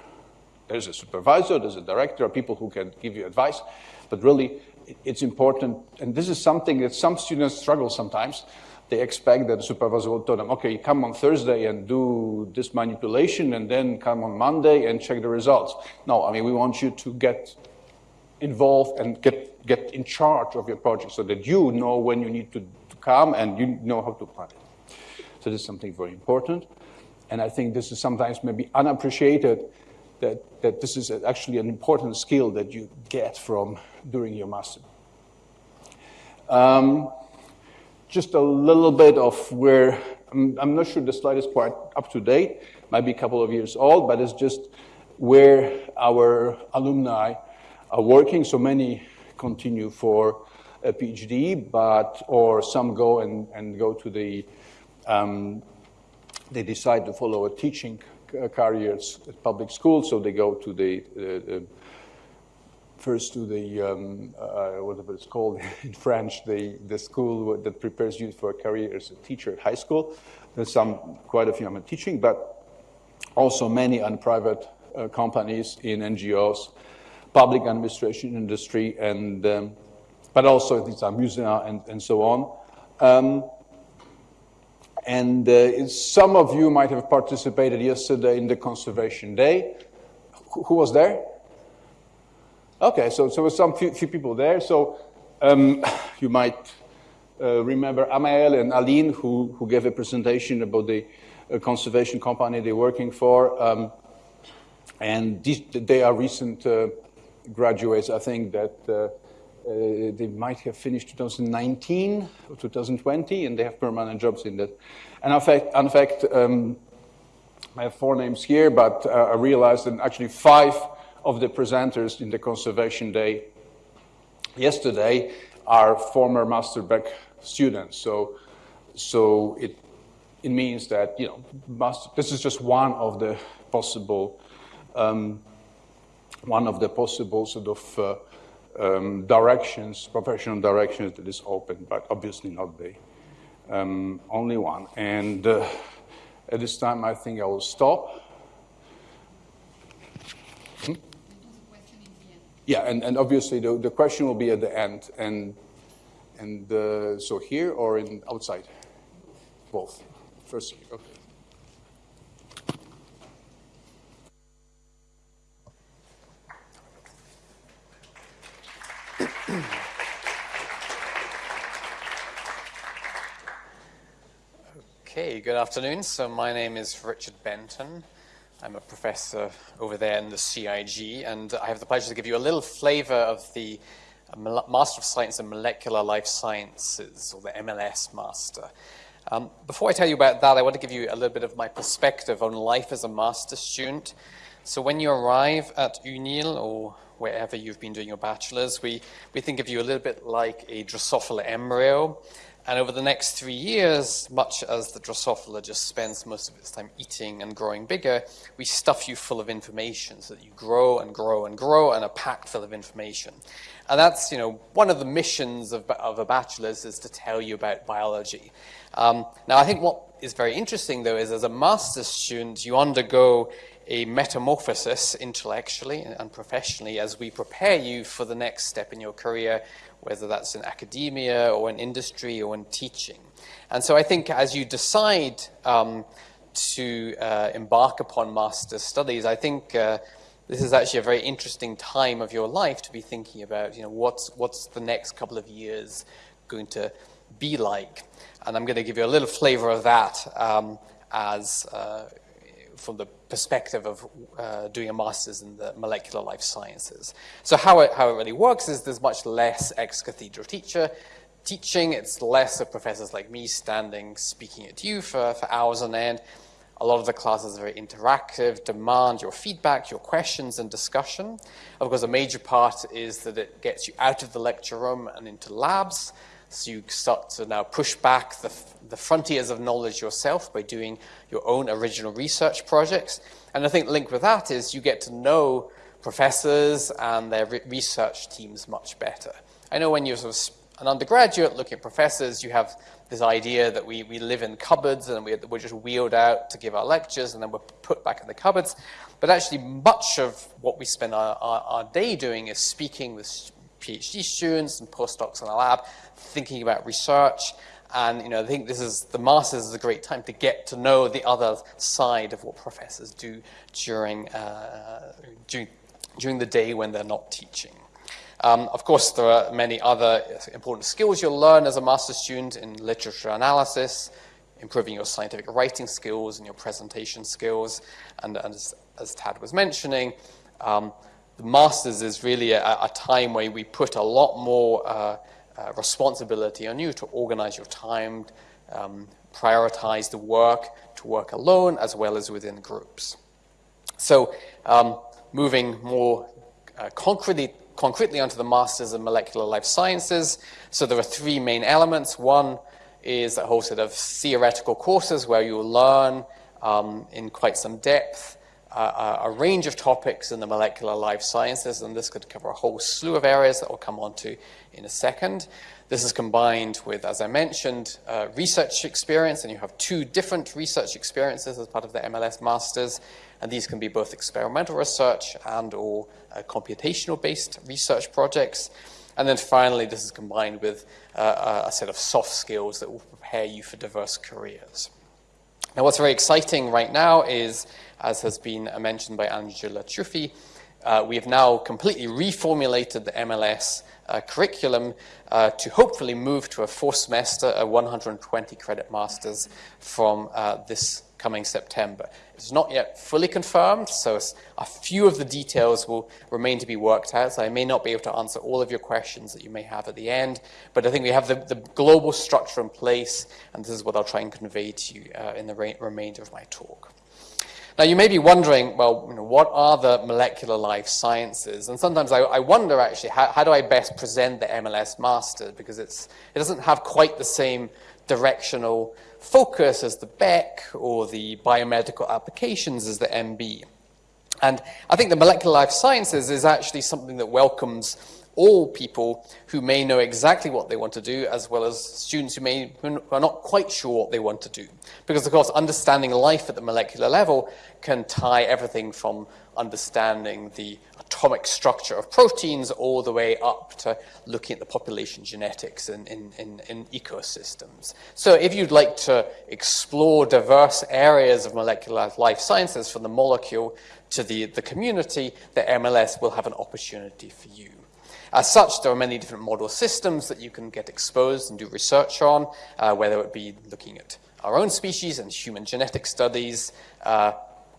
There's a supervisor, there's a director, people who can give you advice, but really it's important, and this is something that some students struggle sometimes. They expect that the supervisor will tell them, okay, come on Thursday and do this manipulation, and then come on Monday and check the results. No, I mean, we want you to get involved and get, get in charge of your project so that you know when you need to, to come and you know how to plan it. So this is something very important. And I think this is sometimes maybe unappreciated that, that this is actually an important skill that you get from during your master. Um, just a little bit of where, I'm, I'm, not sure the slide is quite up to date, might be a couple of years old, but it's just where our alumni are working. So many continue for a PhD, but, or some go and, and go to the, um, they decide to follow a teaching careers at public school, so they go to the, uh, first to the, um, uh, whatever it's called in French, the, the school that prepares you for a career as a teacher at high school. There's some, quite a few I'm teaching, but also many on private uh, companies in NGOs, public administration industry, and um, but also these are museums and, and so on. Um, and uh, some of you might have participated yesterday in the Conservation Day. Who, who was there? Okay, so, so there were some few, few people there. So um, you might uh, remember Amael and Aline who, who gave a presentation about the uh, conservation company they're working for. Um, and these, they are recent uh, graduates, I think, that uh, uh, they might have finished 2019 or 2020, and they have permanent jobs in that. And in fact, in fact um, I have four names here, but uh, I realized that actually five of the presenters in the Conservation Day yesterday are former Master BEC students. So, so it, it means that, you know, this is just one of the possible, um, one of the possible sort of uh, um, directions, professional directions that is open, but obviously not the um, only one. And uh, at this time, I think I will stop. Yeah, and, and obviously the, the question will be at the end. And, and uh, so here or in outside? Both. First, okay.
Okay, good afternoon. So my name is Richard Benton. I'm a professor over there in the CIG, and I have the pleasure to give you a little flavor of the Master of Science in Molecular Life Sciences, or the MLS Master. Um, before I tell you about that, I want to give you a little bit of my perspective on life as a master student. So when you arrive at UNIL or wherever you've been doing your bachelor's, we, we think of you a little bit like a Drosophila embryo. And over the next three years, much as the Drosophila just spends most of its time eating and growing bigger, we stuff you full of information so that you grow and grow and grow and are packed full of information. And that's, you know, one of the missions of, of a bachelor's is to tell you about biology. Um, now, I think what is very interesting, though, is as a master's student, you undergo a metamorphosis intellectually and professionally as we prepare you for the next step in your career, whether that's in academia or in industry or in teaching. And so I think as you decide um, to uh, embark upon master's studies, I think uh, this is actually a very interesting time of your life to be thinking about, you know, what's, what's the next couple of years going to be like. And I'm going to give you a little flavor of that um, as uh, from the perspective of uh, doing a master's in the molecular life sciences. So how it, how it really works is there's much less ex-cathedra teacher teaching. It's less of professors like me standing speaking at you for, for hours on end. A lot of the classes are very interactive, demand your feedback, your questions and discussion. Of course, a major part is that it gets you out of the lecture room and into labs. So you start to now push back the, the frontiers of knowledge yourself by doing your own original research projects. And I think linked with that is you get to know professors and their re research teams much better. I know when you're sort of an undergraduate looking at professors, you have this idea that we, we live in cupboards and we, we're just wheeled out to give our lectures and then we're put back in the cupboards. But actually, much of what we spend our, our, our day doing is speaking with PhD students and postdocs in the lab thinking about research. And you know, I think this is the masters is a great time to get to know the other side of what professors do during uh, during, during the day when they're not teaching. Um, of course, there are many other important skills you'll learn as a master's student in literature analysis, improving your scientific writing skills and your presentation skills. And, and as, as, Tad was mentioning, um, the master's is really a, a, time where we put a lot more uh, uh, responsibility on you to organize your time, um, prioritize the work, to work alone as well as within groups. So um, moving more uh, concretely, concretely onto the Masters in Molecular Life Sciences. So there are three main elements. One is a whole set of theoretical courses where you'll learn um, in quite some depth a range of topics in the molecular life sciences, and this could cover a whole slew of areas that we'll come on to in a second. This is combined with, as I mentioned, uh, research experience, and you have two different research experiences as part of the MLS Masters, and these can be both experimental research and or uh, computational-based research projects. And then finally, this is combined with uh, a set of soft skills that will prepare you for diverse careers. Now, what's very exciting right now is, as has been mentioned by Angela Ciuffi, uh, we have now completely reformulated the MLS uh, curriculum uh, to hopefully move to a four semester, a 120 credit master's from uh, this coming September. It's not yet fully confirmed, so a few of the details will remain to be worked out. So I may not be able to answer all of your questions that you may have at the end, but I think we have the, the global structure in place, and this is what I'll try and convey to you uh, in the remainder of my talk. Now, you may be wondering, well, you know, what are the molecular life sciences? And sometimes I, I wonder, actually, how, how, do I best present the MLS Master? Because it's, it doesn't have quite the same directional focus as the BEC or the biomedical applications as the MB. And I think the molecular life sciences is actually something that welcomes all people who may know exactly what they want to do, as well as students who, may, who are not quite sure what they want to do. Because, of course, understanding life at the molecular level can tie everything from understanding the atomic structure of proteins all the way up to looking at the population genetics in, in, in, in, ecosystems. So if you'd like to explore diverse areas of molecular life sciences from the molecule to the, the community, the MLS will have an opportunity for you. As such, there are many different model systems that you can get exposed and do research on, uh, whether it be looking at our own species and human genetic studies, uh,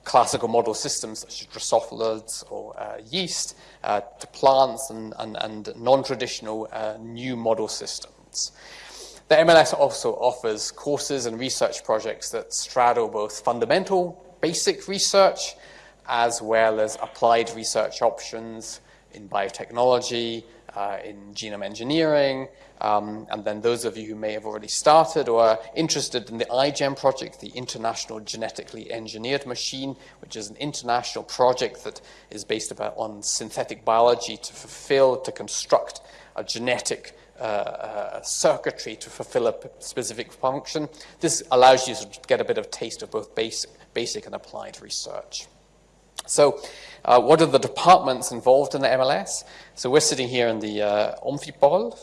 classical model systems such as Drosophilids or uh, yeast uh, to plants and, and, and non-traditional uh, new model systems. The MLS also offers courses and research projects that straddle both fundamental, basic research, as well as applied research options in biotechnology, uh, in genome engineering, um, and then those of you who may have already started or are interested in the iGEM project, the International Genetically Engineered Machine, which is an international project that is based about, on synthetic biology to fulfill, to construct a genetic uh, uh, circuitry to fulfill a specific function. This allows you to get a bit of taste of both basic, basic and applied research. So uh, what are the departments involved in the MLS? So we're sitting here in the uh, Amphipole.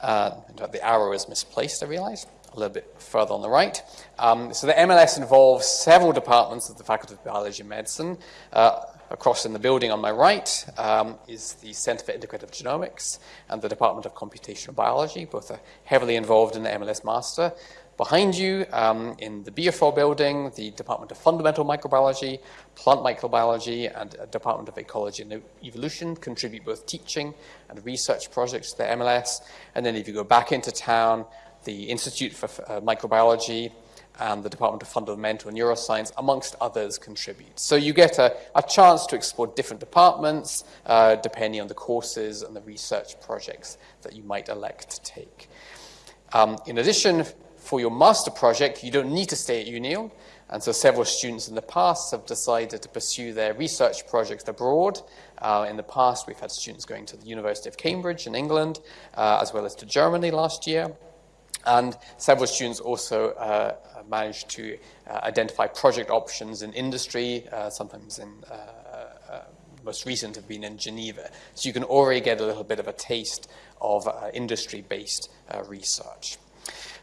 Uh, the arrow is misplaced, I realize, a little bit further on the right. Um, so the MLS involves several departments of the Faculty of Biology and Medicine. Uh, across in the building on my right um, is the Center for Integrative Genomics and the Department of Computational Biology. Both are heavily involved in the MLS Master. Behind you, um, in the BFO building, the Department of Fundamental Microbiology, Plant Microbiology, and Department of Ecology and Evolution contribute both teaching and research projects to the MLS. And then if you go back into town, the Institute for uh, Microbiology and the Department of Fundamental Neuroscience, amongst others, contribute. So you get a, a chance to explore different departments uh, depending on the courses and the research projects that you might elect to take. Um, in addition, for your master project, you don't need to stay at UNIL. And so several students in the past have decided to pursue their research projects abroad. Uh, in the past, we've had students going to the University of Cambridge in England, uh, as well as to Germany last year. And several students also uh, managed to uh, identify project options in industry, uh, sometimes in uh, most recent have been in Geneva. So you can already get a little bit of a taste of industry-based research.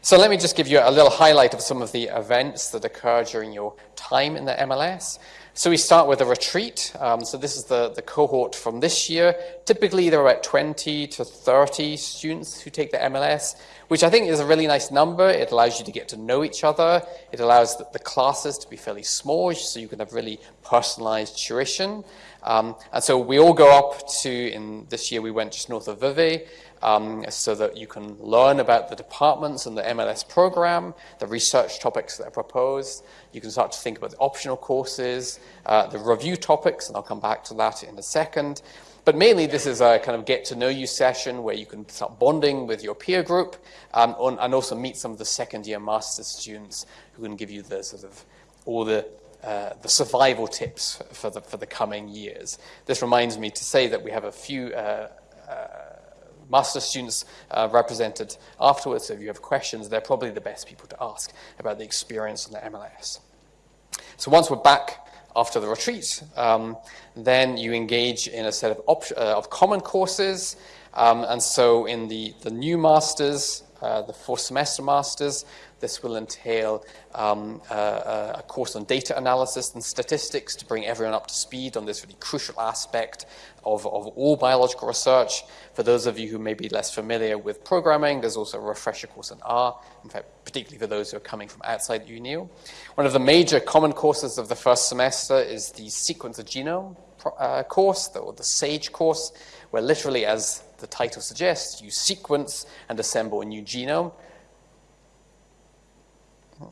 So let me just give you a little highlight of some of the events that occur during your time in the MLS. So we start with a retreat. Um, so this is the, the cohort from this year. Typically, there are about 20 to 30 students who take the MLS, which I think is a really nice number. It allows you to get to know each other. It allows the, the classes to be fairly small, so you can have really personalized tuition. Um, and so we all go up to, in this year we went just north of Vevey, um, so that you can learn about the departments and the MLS program, the research topics that are proposed. You can start to think about the optional courses, uh, the review topics, and I'll come back to that in a second. But mainly, this is a kind of get to know you session where you can start bonding with your peer group um, on, and also meet some of the second year master's students who can give you the sort of all the uh, the survival tips for the, for the coming years. This reminds me to say that we have a few uh, uh, master students uh, represented afterwards. So if you have questions, they're probably the best people to ask about the experience on the MLS. So once we're back after the retreat, um, then you engage in a set of, uh, of common courses. Um, and so in the, the new masters, uh, the four semester masters, this will entail um, uh, a course on data analysis and statistics to bring everyone up to speed on this really crucial aspect of, of all biological research. For those of you who may be less familiar with programming, there's also a refresher course in R, in fact, particularly for those who are coming from outside UNIL. One of the major common courses of the first semester is the Sequence of Genome uh, course, or the SAGE course, where literally, as the title suggests, you sequence and assemble a new genome. Oh,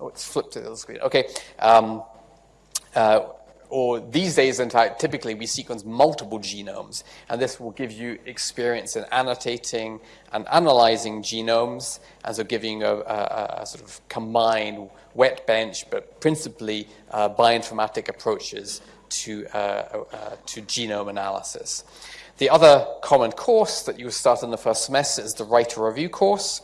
oh it's flipped to the other screen. Okay. Um, uh, or these days, typically we sequence multiple genomes, and this will give you experience in annotating and analyzing genomes, and so giving a, a, a sort of combined wet bench, but principally uh, bioinformatic approaches to, uh, uh, to genome analysis. The other common course that you start in the first semester is the Write a Review course,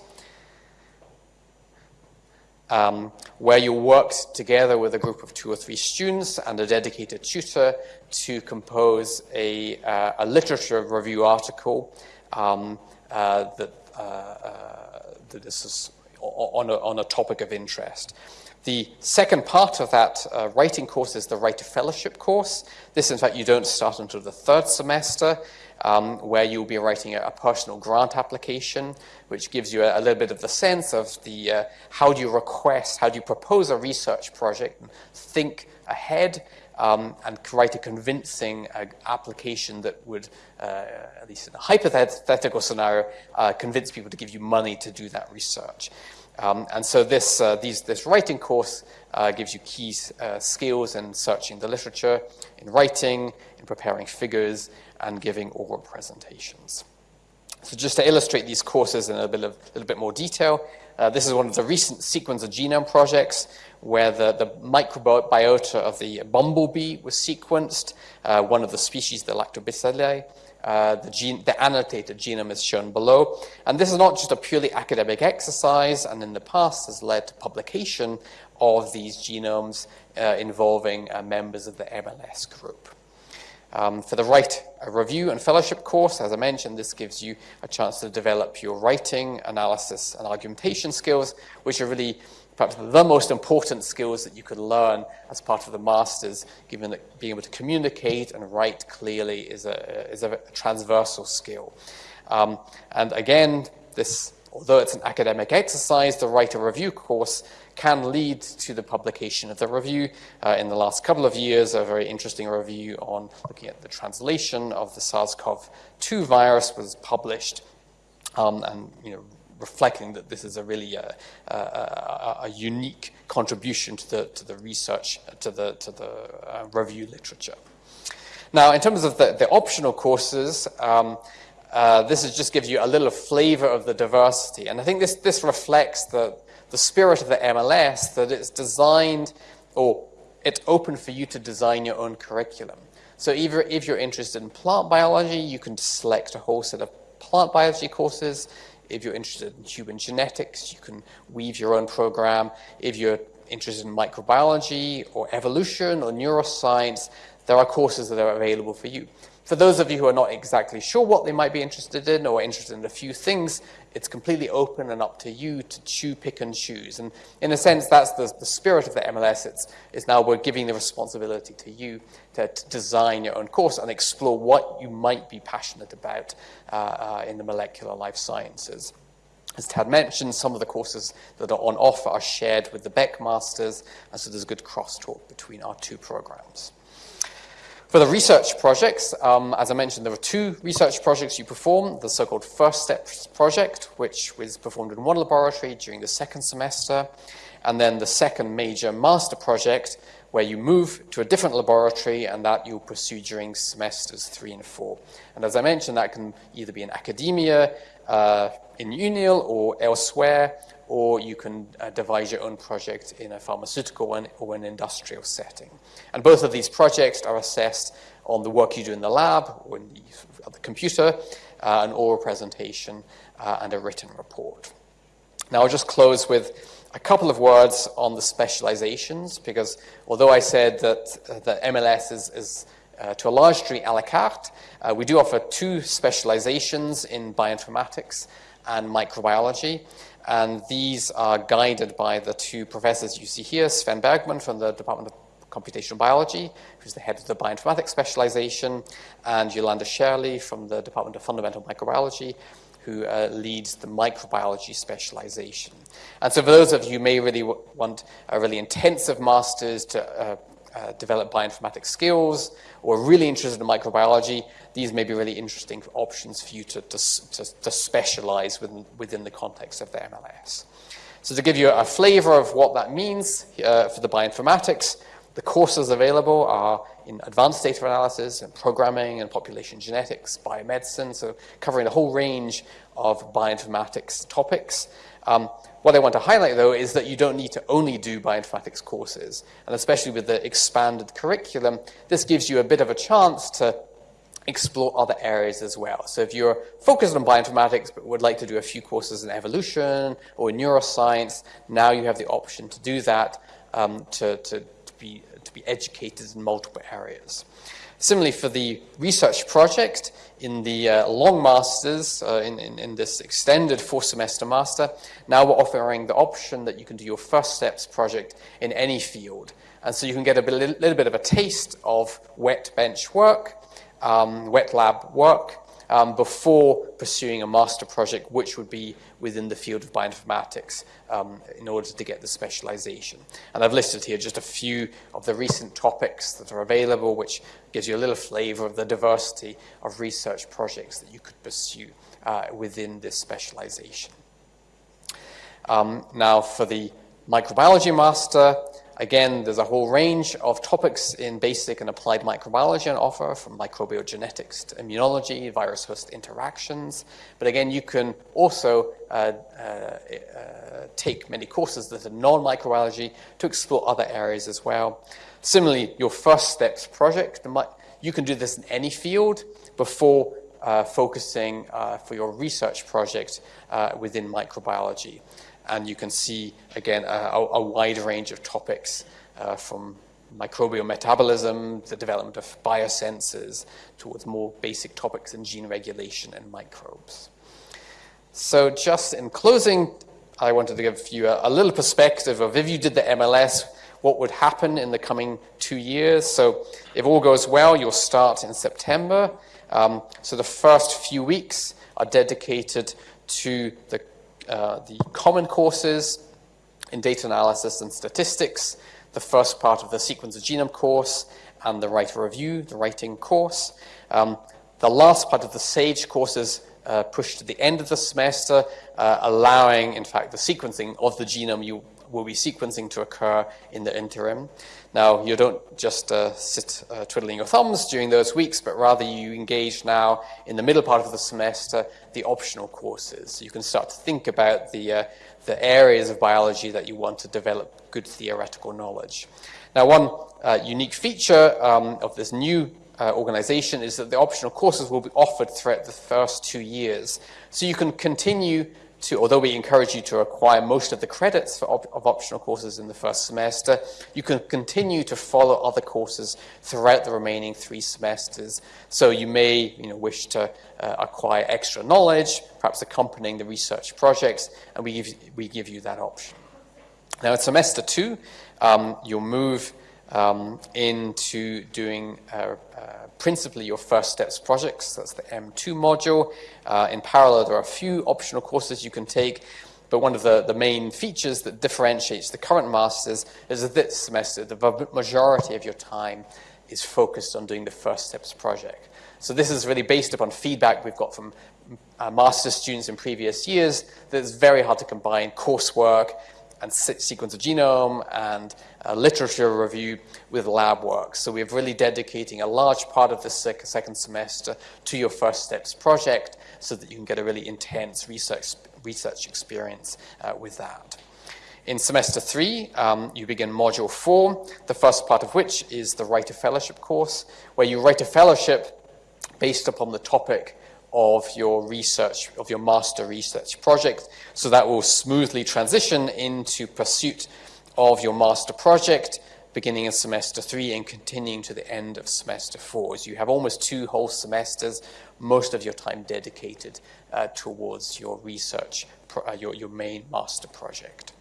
um, where you work together with a group of two or three students and a dedicated tutor to compose a, uh, a literature review article um, uh, that, uh, uh that is on a, on a topic of interest. The second part of that uh, writing course is the Writer Fellowship course. This, in fact, you don't start until the third semester, um, where you'll be writing a, a, personal grant application, which gives you a, a little bit of the sense of the uh, how do you request, how do you propose a research project, and think ahead, um, and write a convincing uh, application that would, uh, at least in a hypothetical scenario, uh, convince people to give you money to do that research. Um, and so this, uh, these, this writing course uh, gives you key uh, skills in searching the literature, in writing, in preparing figures, and giving oral presentations. So just to illustrate these courses in a, bit of, little bit more detail, uh, this is one of the recent sequence of genome projects where the, the microbiota of the bumblebee was sequenced, uh, one of the species, the Lactobacilli, uh, the, gene, the, annotated genome is shown below. And this is not just a purely academic exercise, and in the past has led to publication of these genomes uh, involving uh, members of the MLS group. Um, for the Write a Review and Fellowship course, as I mentioned, this gives you a chance to develop your writing, analysis, and argumentation skills, which are really perhaps the most important skills that you could learn as part of the master's, given that being able to communicate and write clearly is a, is a transversal skill. Um, and again, this, although it's an academic exercise, the Write a Review course can lead to the publication of the review. Uh, in the last couple of years, a very interesting review on looking at the translation of the SARS-CoV-2 virus was published um, and you know, reflecting that this is a really uh, uh, a unique contribution to the, to the research, to the, to the uh, review literature. Now, in terms of the, the optional courses, um, uh, this is just gives you a little flavor of the diversity. And I think this, this reflects the, the spirit of the MLS, that it's designed, or it's open for you to design your own curriculum. So either if you're interested in plant biology, you can select a whole set of plant biology courses. If you're interested in human genetics, you can weave your own program. If you're interested in microbiology or evolution or neuroscience, there are courses that are available for you. For those of you who are not exactly sure what they might be interested in or interested in a few things, it's completely open and up to you to chew, pick, and choose. And in a sense, that's the, the spirit of the MLS. It's, it's now we're giving the responsibility to you to, to design your own course and explore what you might be passionate about uh, uh, in the molecular life sciences. As Tad mentioned, some of the courses that are on offer are shared with the BEC Masters, and so there's good crosstalk between our two programs. For the research projects, um, as I mentioned, there are two research projects you perform. The so-called First Steps project, which was performed in one laboratory during the second semester, and then the second major master project, where you move to a different laboratory and that you'll pursue during semesters three and four. And as I mentioned, that can either be in academia, uh, in UNIL or elsewhere, or you can uh, devise your own project in a pharmaceutical one or an industrial setting. And both of these projects are assessed on the work you do in the lab or the, the computer, uh, an oral presentation, uh, and a written report. Now I'll just close with a couple of words on the specializations, because although I said that uh, the MLS is, is uh, to a large degree a la carte, uh, we do offer two specializations in bioinformatics and microbiology. And these are guided by the two professors you see here, Sven Bergmann from the Department of Computational Biology, who's the head of the bioinformatics specialization, and Yolanda Schaerli from the Department of Fundamental Microbiology, who uh, leads the microbiology specialization. And so for those of you who may really want a really intensive master's to uh, uh, develop bioinformatics skills or really interested in microbiology, these may be really interesting options for you to, to, to, to specialize within, within the context of the MLS. So to give you a flavor of what that means uh, for the bioinformatics, the courses available are in advanced data analysis and programming and population genetics, biomedicine, so covering a whole range of bioinformatics topics. Um, what I want to highlight, though, is that you don't need to only do bioinformatics courses. And especially with the expanded curriculum, this gives you a bit of a chance to explore other areas as well. So if you're focused on bioinformatics but would like to do a few courses in evolution or in neuroscience, now you have the option to do that um, to, to, to, be, to be educated in multiple areas. Similarly, for the research project in the uh, long masters, uh, in, in, in, this extended four semester master, now we're offering the option that you can do your first steps project in any field. And so you can get a bit, little bit of a taste of wet bench work, um, wet lab work, um, before pursuing a master project, which would be within the field of bioinformatics um, in order to get the specialization. And I've listed here just a few of the recent topics that are available, which gives you a little flavor of the diversity of research projects that you could pursue uh, within this specialization. Um, now, for the microbiology master, Again, there's a whole range of topics in basic and applied microbiology on offer, from microbial genetics to immunology, virus-host interactions. But again, you can also uh, uh, uh, take many courses that are non-microbiology to explore other areas as well. Similarly, your first steps project, you can do this in any field before uh, focusing uh, for your research project uh, within microbiology and you can see, again, a, a wide range of topics uh, from microbial metabolism, the development of biosensors, towards more basic topics in gene regulation and microbes. So just in closing, I wanted to give you a, a little perspective of if you did the MLS, what would happen in the coming two years. So if all goes well, you'll start in September. Um, so the first few weeks are dedicated to the uh, the common courses in data analysis and statistics, the first part of the sequence of genome course, and the Write a Review, the writing course. Um, the last part of the SAGE course is uh, pushed to the end of the semester, uh, allowing, in fact, the sequencing of the genome you will be sequencing to occur in the interim. Now, you don't just uh, sit uh, twiddling your thumbs during those weeks, but rather you engage now in the middle part of the semester, the optional courses. So you can start to think about the, uh, the areas of biology that you want to develop good theoretical knowledge. Now, one uh, unique feature um, of this new uh, organization is that the optional courses will be offered throughout the first two years. So you can continue to, although we encourage you to acquire most of the credits op of optional courses in the first semester, you can continue to follow other courses throughout the remaining three semesters. So you may you know, wish to uh, acquire extra knowledge, perhaps accompanying the research projects, and we give, we give you that option. Now, in semester two, um, you'll move um, into doing uh, uh, principally your first steps projects. That's the M2 module. Uh, in parallel, there are a few optional courses you can take, but one of the, the main features that differentiates the current masters is that this semester, the majority of your time is focused on doing the first steps project. So this is really based upon feedback we've got from uh, master students in previous years that it's very hard to combine coursework and sequence of genome and uh, literature review with lab work. So we're really dedicating a large part of the sec second semester to your first steps project so that you can get a really intense research, research experience uh, with that. In semester three, um, you begin module four, the first part of which is the Write a Fellowship course, where you write a fellowship based upon the topic of your research, of your master research project. So that will smoothly transition into pursuit of your master project beginning in semester three and continuing to the end of semester four. So you have almost two whole semesters, most of your time dedicated uh, towards your research, uh, your, your main master project.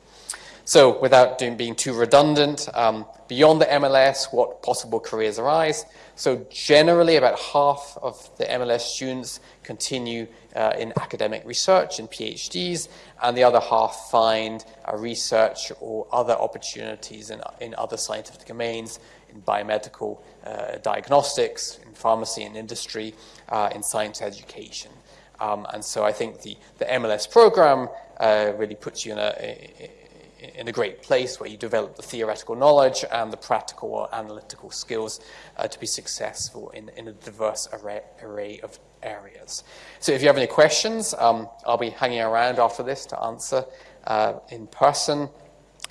So without doing, being too redundant, um, beyond the MLS, what possible careers arise? So generally about half of the MLS students continue uh, in academic research and PhDs, and the other half find uh, research or other opportunities in, in other scientific domains, in biomedical uh, diagnostics, in pharmacy and industry, uh, in science education. Um, and so I think the, the MLS program uh, really puts you in a, in a great place where you develop the theoretical knowledge and the practical or analytical skills uh, to be successful in, in a diverse array, array, of areas. So if you have any questions, um, I'll be hanging around after this to answer uh, in person.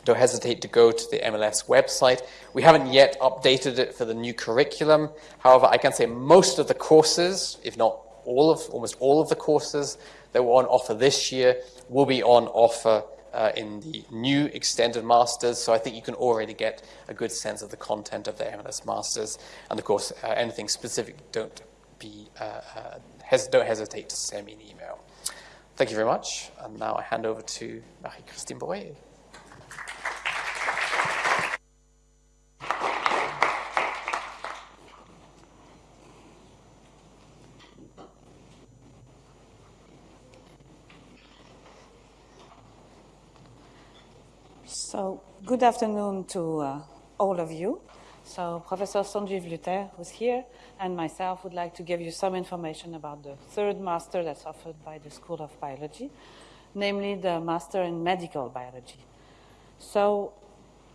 Don't hesitate to go to the MLS website. We haven't yet updated it for the new curriculum. However, I can say most of the courses, if not all of, almost all of the courses that were on offer this year will be on offer uh, in the new extended masters. So I think you can already get a good sense of the content of the MLS masters. And of course, uh, anything specific, don't be uh, uh, hes don't hesitate to send me an email. Thank you very much. And now I hand over to Marie-Christine Broillet.
So, good afternoon to uh, all of you. So, Professor Sanjiv Luther, who's here, and myself would like to give you some information about the third master that's offered by the School of Biology, namely the Master in Medical Biology. So,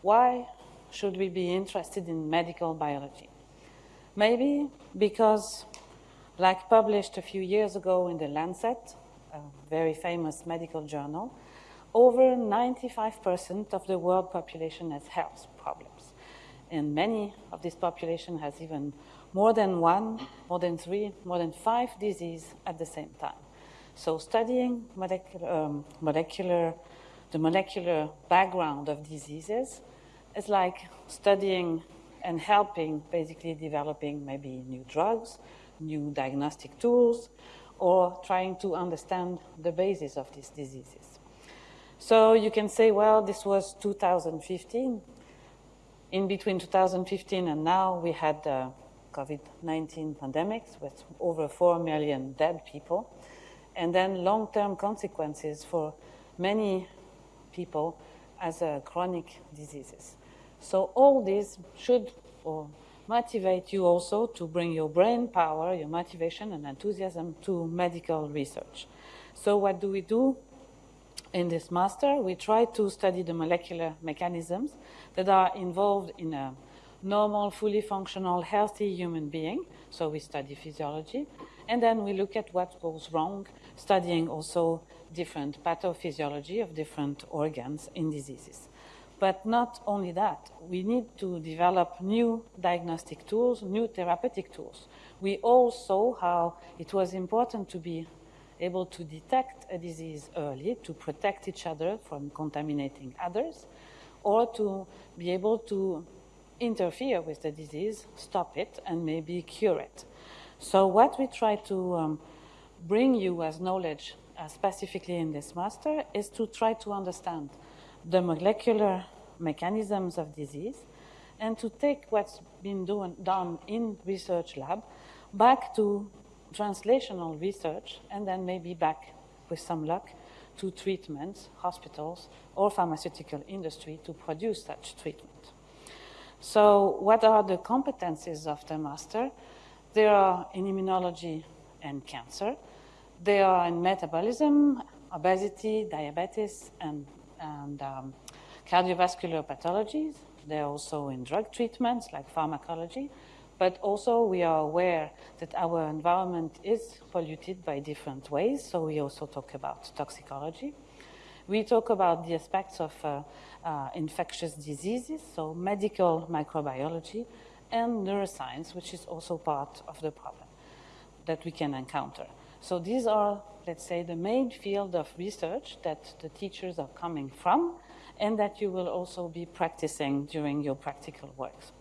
why should we be interested in medical biology? Maybe because, like published a few years ago in the Lancet, a very famous medical journal, over 95% of the world population has health problems. And many of this population has even more than one, more than three, more than five diseases at the same time. So studying molecular, um, molecular, the molecular background of diseases is like studying and helping basically developing maybe new drugs, new diagnostic tools, or trying to understand the basis of these diseases. So you can say, well, this was 2015. In between 2015 and now, we had the COVID-19 pandemics with over 4 million dead people, and then long-term consequences for many people as uh, chronic diseases. So all this should or motivate you also to bring your brain power, your motivation and enthusiasm to medical research. So what do we do? In this master, we try to study the molecular mechanisms that are involved in a normal, fully functional, healthy human being. So we study physiology. And then we look at what goes wrong, studying also different pathophysiology of different organs in diseases. But not only that, we need to develop new diagnostic tools, new therapeutic tools. We all saw how it was important to be able to detect a disease early, to protect each other from contaminating others, or to be able to interfere with the disease, stop it, and maybe cure it. So what we try to um, bring you as knowledge, uh, specifically in this master, is to try to understand the molecular mechanisms of disease and to take what's been doing, done in research lab back to translational research and then maybe back with some luck to treatments, hospitals, or pharmaceutical industry to produce such treatment. So what are the competencies of the master? They are in immunology and cancer. They are in metabolism, obesity, diabetes, and, and um, cardiovascular pathologies. They're also in drug treatments like pharmacology. But also we are aware that our environment is polluted by different ways. So we also talk about toxicology. We talk about the aspects of uh, uh, infectious diseases, so medical microbiology, and neuroscience, which is also part of the problem that we can encounter. So these are, let's say, the main field of research that the teachers are coming from and that you will also be practicing during your practical works.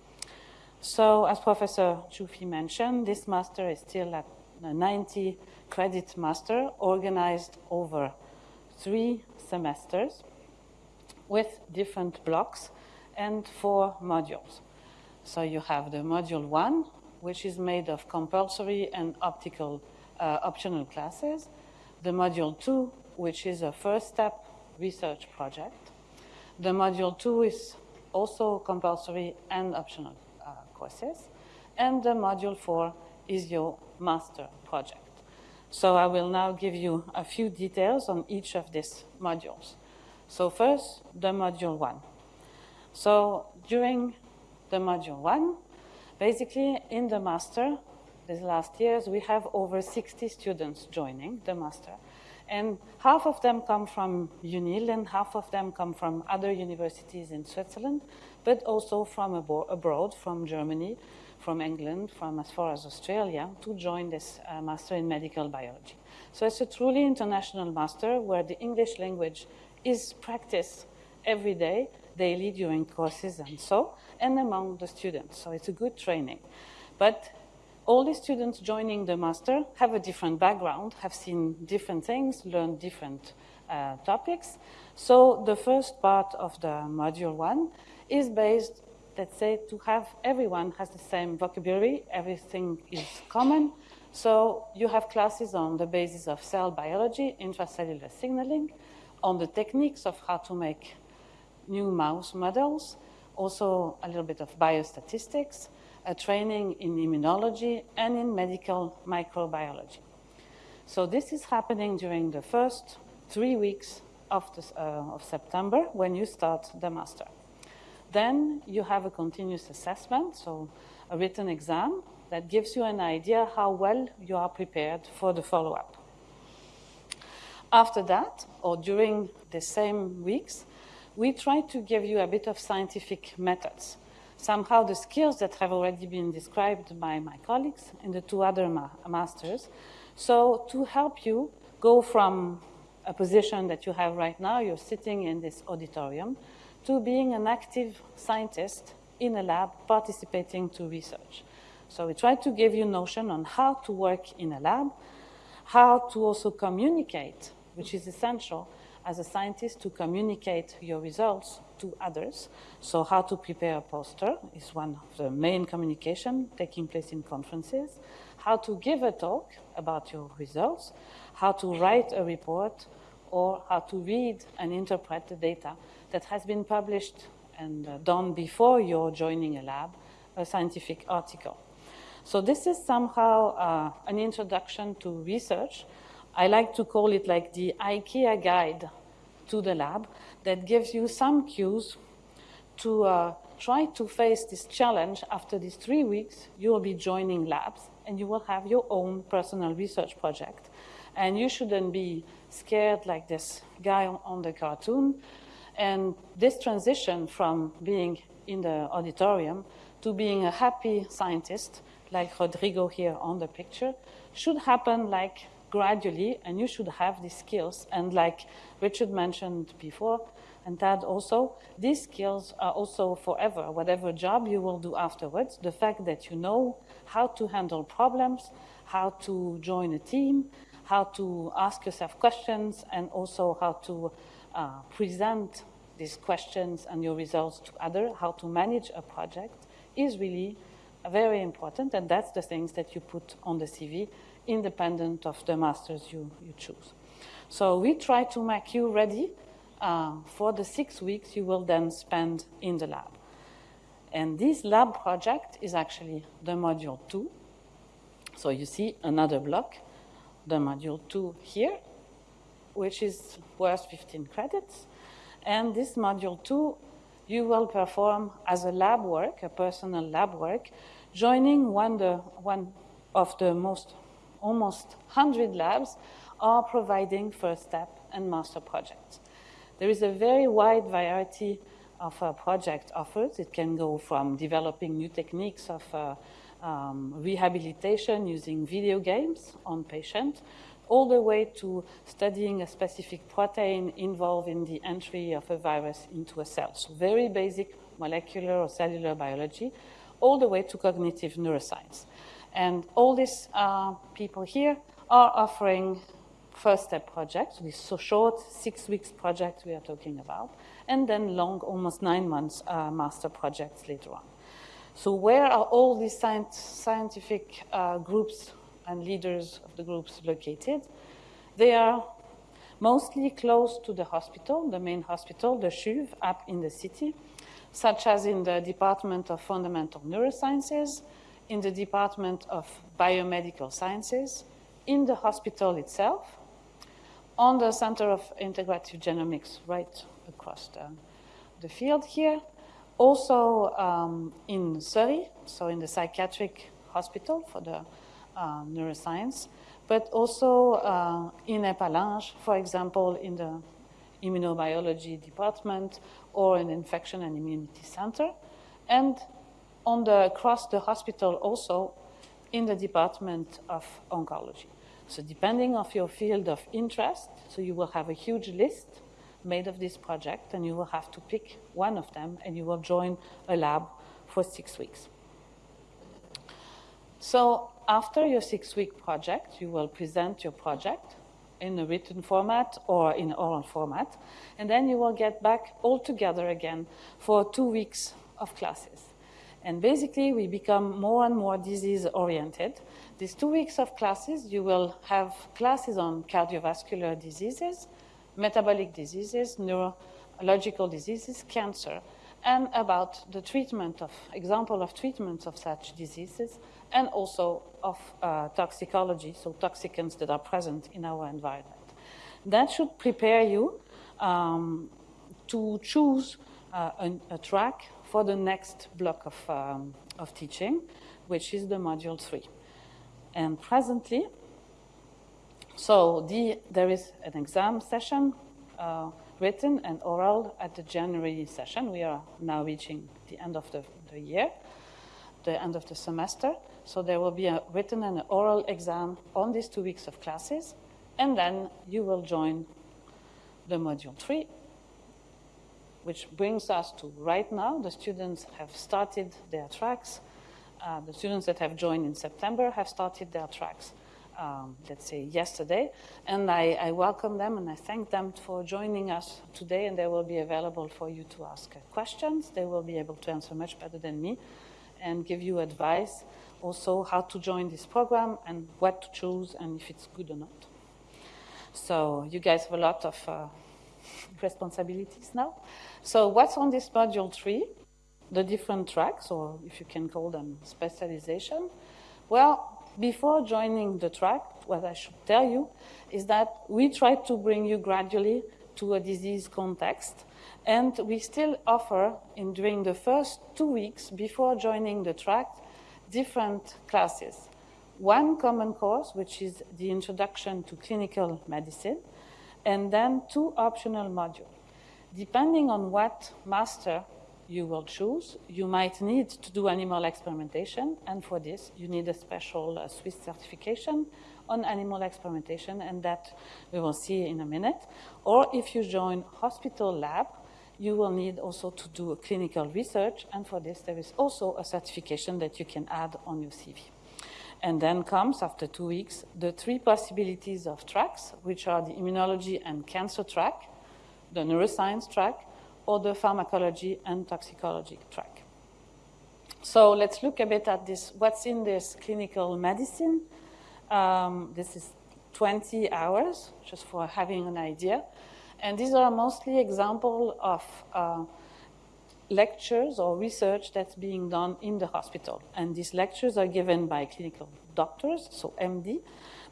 So as Professor Ciuffi mentioned, this master is still a 90 credit master organized over three semesters with different blocks and four modules. So you have the module one, which is made of compulsory and optical uh, optional classes. The module two, which is a first step research project. The module two is also compulsory and optional courses. And the module four is your master project. So I will now give you a few details on each of these modules. So first, the module one. So during the module one, basically in the master, these last years, we have over 60 students joining the master. And half of them come from UNIL and half of them come from other universities in Switzerland, but also from abroad, from Germany, from England, from as far as Australia, to join this uh, master in medical biology. So it's a truly international master where the English language is practiced every day, daily during courses and so, and among the students. So it's a good training. But all the students joining the master have a different background, have seen different things, learned different uh, topics. So the first part of the module one is based, let's say, to have everyone has the same vocabulary, everything is common. So you have classes on the basis of cell biology, intracellular signaling, on the techniques of how to make new mouse models, also a little bit of biostatistics, a training in immunology, and in medical microbiology. So this is happening during the first three weeks of, this, uh, of September when you start the master. Then you have a continuous assessment, so a written exam that gives you an idea how well you are prepared for the follow-up. After that, or during the same weeks, we try to give you a bit of scientific methods. Somehow the skills that have already been described by my colleagues in the two other ma masters. So to help you go from a position that you have right now, you're sitting in this auditorium, to being an active scientist in a lab participating to research. So we try to give you notion on how to work in a lab, how to also communicate which is essential as a scientist to communicate your results to others. So how to prepare a poster is one of the main communication taking place in conferences. How to give a talk about your results, how to write a report, or how to read and interpret the data that has been published and uh, done before you're joining a lab, a scientific article. So this is somehow uh, an introduction to research I like to call it like the IKEA guide to the lab that gives you some cues to uh, try to face this challenge after these three weeks. You will be joining labs and you will have your own personal research project. And you shouldn't be scared like this guy on the cartoon. And this transition from being in the auditorium to being a happy scientist, like Rodrigo here on the picture, should happen like gradually, and you should have these skills. And like Richard mentioned before, and Tad also, these skills are also forever. Whatever job you will do afterwards, the fact that you know how to handle problems, how to join a team, how to ask yourself questions, and also how to uh, present these questions and your results to others, how to manage a project, is really very important, and that's the things that you put on the CV, independent of the masters you, you choose. So we try to make you ready uh, for the six weeks you will then spend in the lab. And this lab project is actually the module two. So you see another block, the module two here, which is worth 15 credits. And this module two, you will perform as a lab work, a personal lab work, joining one, the, one of the most, almost 100 labs are providing first step and master projects. There is a very wide variety of uh, project offers. It can go from developing new techniques of uh, um, rehabilitation using video games on patients, all the way to studying a specific protein involved in the entry of a virus into a cell. So very basic molecular or cellular biology, all the way to cognitive neuroscience. And all these uh, people here are offering first step projects, these so short six weeks projects we are talking about, and then long, almost nine months uh, master projects later on. So where are all these scientific uh, groups and leaders of the groups located? They are mostly close to the hospital, the main hospital, the CHUV, up in the city, such as in the Department of Fundamental Neurosciences, in the Department of Biomedical Sciences, in the hospital itself, on the Center of Integrative Genomics right across the, the field here. Also um, in Cery, so in the psychiatric hospital for the uh, neuroscience, but also uh, in Epalinges, for example, in the immunobiology department or in infection and immunity center, and on the, across the hospital also in the department of oncology. So depending of your field of interest, so you will have a huge list made of this project and you will have to pick one of them and you will join a lab for six weeks. So after your six-week project, you will present your project in a written format or in oral format, and then you will get back all together again for two weeks of classes. And basically, we become more and more disease-oriented. These two weeks of classes, you will have classes on cardiovascular diseases, metabolic diseases, neurological diseases, cancer, and about the treatment of, example of treatments of such diseases, and also of uh, toxicology, so toxicants that are present in our environment. That should prepare you um, to choose uh, a, a, track for the next block of, um, of teaching, which is the module three. And presently, so the, there is an exam session, uh, written and oral at the January session. We are now reaching the end of the, the year, the end of the semester. So there will be a written and an oral exam on these two weeks of classes, and then you will join the module three, which brings us to right now. The students have started their tracks. Uh, the students that have joined in September have started their tracks, um, let's say, yesterday. And I, I, welcome them and I thank them for joining us today. And they will be available for you to ask questions. They will be able to answer much better than me and give you advice also how to join this program and what to choose and if it's good or not. So you guys have a lot of uh, responsibilities now. So what's on this module three? The different tracks, or if you can call them specialization. Well, before joining the track, what I should tell you is that we try to bring you gradually to a disease context. And we still offer, in, during the first two weeks before joining the track, different classes. One common course, which is the Introduction to Clinical Medicine, and then two optional modules. Depending on what master you will choose, you might need to do animal experimentation, and for this, you need a special uh, Swiss certification on animal experimentation, and that we will see in a minute. Or if you join hospital lab, you will need also to do a clinical research, and for this there is also a certification that you can add on your CV. And then comes, after two weeks, the three possibilities of tracks, which are the immunology and cancer track, the neuroscience track, or the pharmacology and toxicology track. So let's look a bit at this, what's in this clinical medicine. Um, this is 20 hours, just for having an idea. And these are mostly examples of uh, lectures or research that's being done in the hospital. And these lectures are given by clinical doctors, so MD,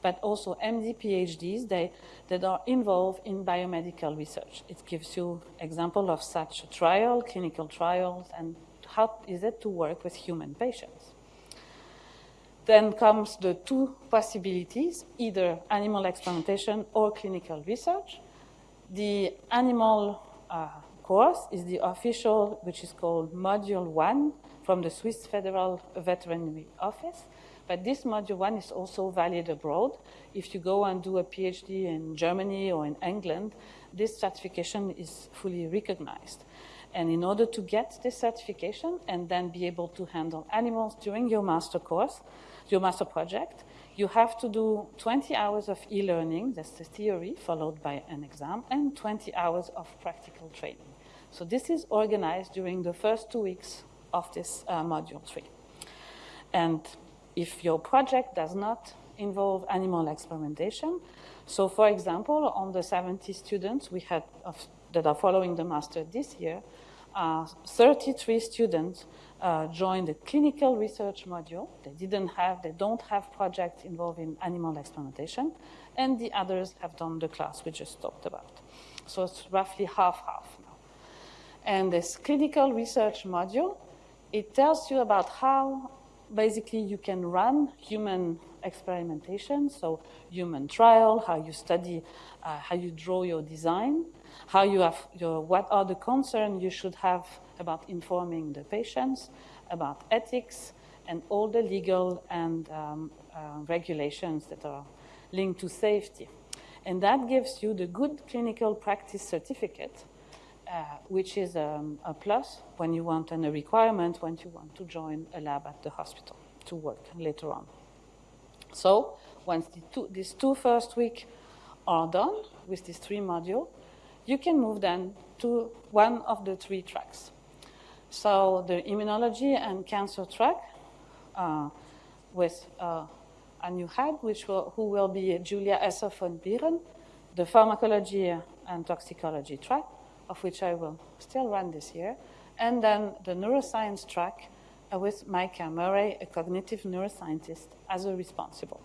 but also MD PhDs they, that are involved in biomedical research. It gives you example of such a trial, clinical trials, and how is it to work with human patients. Then comes the two possibilities, either animal experimentation or clinical research. The animal uh, course is the official, which is called Module 1 from the Swiss Federal Veterinary Office. But this Module 1 is also valid abroad. If you go and do a PhD in Germany or in England, this certification is fully recognized. And in order to get this certification and then be able to handle animals during your master course, your master project, you have to do 20 hours of e-learning, that's the theory, followed by an exam, and 20 hours of practical training. So this is organized during the first two weeks of this uh, module three. And if your project does not involve animal experimentation, so for example, on the 70 students we had of, that are following the master this year, uh, 33 students uh, joined the clinical research module. They didn't have, they don't have projects involving animal experimentation, and the others have done the class we just talked about. So it's roughly half-half now. And this clinical research module, it tells you about how basically you can run human experimentation, so human trial, how you study, uh, how you draw your design, how you have your, what are the concerns you should have about informing the patients, about ethics, and all the legal and um, uh, regulations that are linked to safety. And that gives you the good clinical practice certificate, uh, which is um, a plus when you want and a requirement when you want to join a lab at the hospital to work later on. So once the two, these two first weeks are done with these three modules, you can move then to one of the three tracks. So the immunology and cancer track uh, with uh, a new head, which will, who will be Julia Esser von Bieren, the pharmacology and toxicology track, of which I will still run this year, and then the neuroscience track uh, with Micah Murray, a cognitive neuroscientist, as a responsible.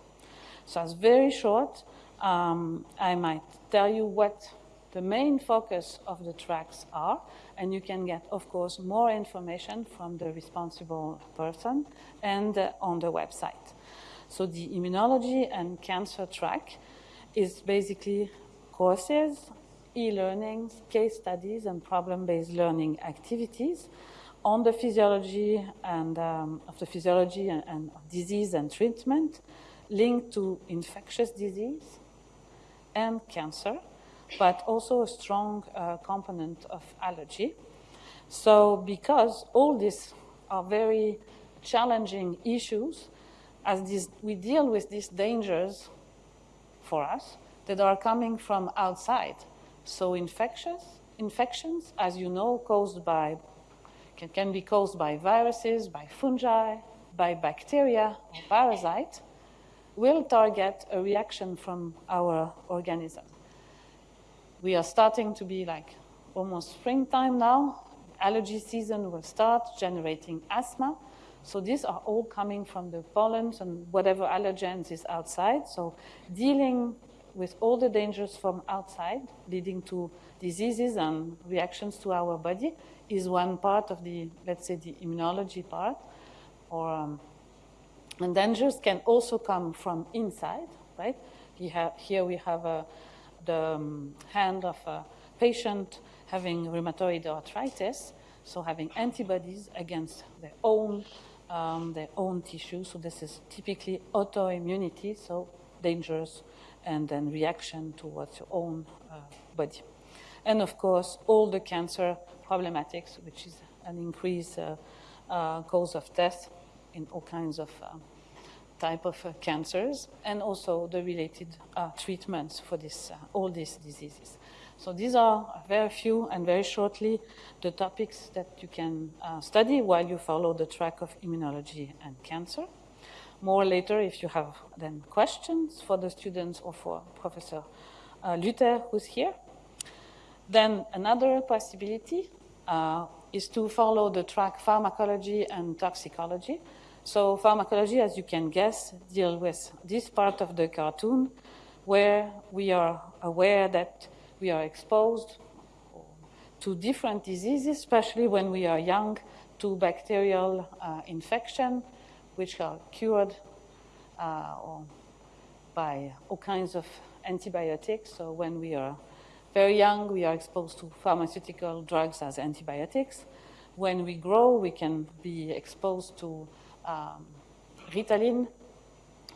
So it's very short. Um, I might tell you what the main focus of the tracks are, and you can get, of course, more information from the responsible person and uh, on the website. So the immunology and cancer track is basically courses, e-learnings, case studies, and problem-based learning activities on the physiology and um, of the physiology and, and disease and treatment linked to infectious disease and cancer but also a strong uh, component of allergy. So because all these are very challenging issues, as this, we deal with these dangers for us that are coming from outside. So infectious, infections, as you know, caused by, can, can be caused by viruses, by fungi, by bacteria or parasite, will target a reaction from our organism we are starting to be like almost springtime now. Allergy season will start generating asthma. So these are all coming from the pollens and whatever allergens is outside. So dealing with all the dangers from outside leading to diseases and reactions to our body is one part of the, let's say, the immunology part. Or, um, and dangers can also come from inside, right? Here we have a, the um, hand of a patient having rheumatoid arthritis, so having antibodies against their own, um, their own tissue. So this is typically autoimmunity, so dangers and then reaction towards your own uh, body. And of course, all the cancer problematics, which is an increased uh, uh, cause of death in all kinds of uh, type of uh, cancers, and also the related uh, treatments for this, all these diseases. So these are very few and very shortly the topics that you can study while you follow the track of immunology and cancer more later if you have then questions for the students or for Professor uh, Luther who's here. Then another possibility uh, is to follow the track pharmacology and toxicology. So pharmacology, as you can guess, deal with this part of the cartoon where we are aware that we are exposed to different diseases, especially when we are young, to bacterial uh, infection, which are cured uh, by all kinds of antibiotics. So when we are very young, we are exposed to pharmaceutical drugs as antibiotics. When we grow, we can be exposed to um, Ritalin,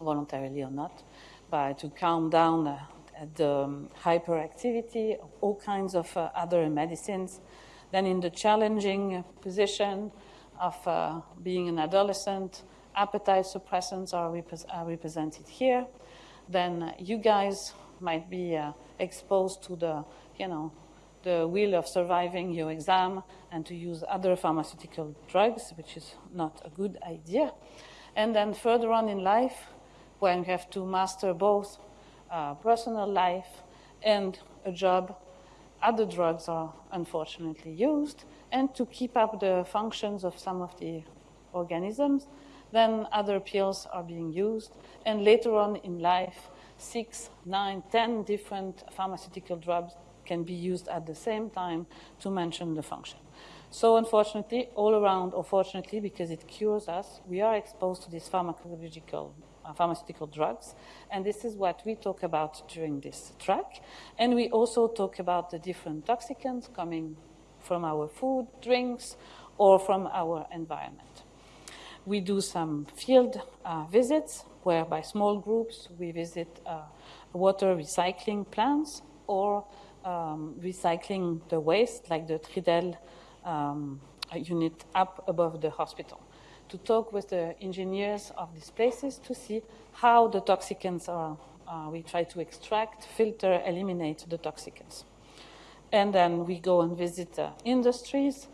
voluntarily or not, but to calm down uh, the um, hyperactivity, all kinds of uh, other medicines. Then in the challenging position of uh, being an adolescent, appetite suppressants are, are represented here. Then you guys might be uh, exposed to the, you know, the will of surviving your exam and to use other pharmaceutical drugs, which is not a good idea. And then further on in life, when you have to master both uh, personal life and a job, other drugs are unfortunately used. And to keep up the functions of some of the organisms, then other pills are being used. And later on in life, six, nine, ten different pharmaceutical drugs can be used at the same time to mention the function. So unfortunately, all around, or fortunately, because it cures us, we are exposed to these pharmacological uh, pharmaceutical drugs. And this is what we talk about during this track. And we also talk about the different toxicants coming from our food, drinks, or from our environment. We do some field uh, visits where by small groups we visit uh, water recycling plants or um, recycling the waste like the Tridel um, unit up above the hospital to talk with the engineers of these places to see how the toxicants are. Uh, we try to extract, filter, eliminate the toxicants. And then we go and visit uh, industries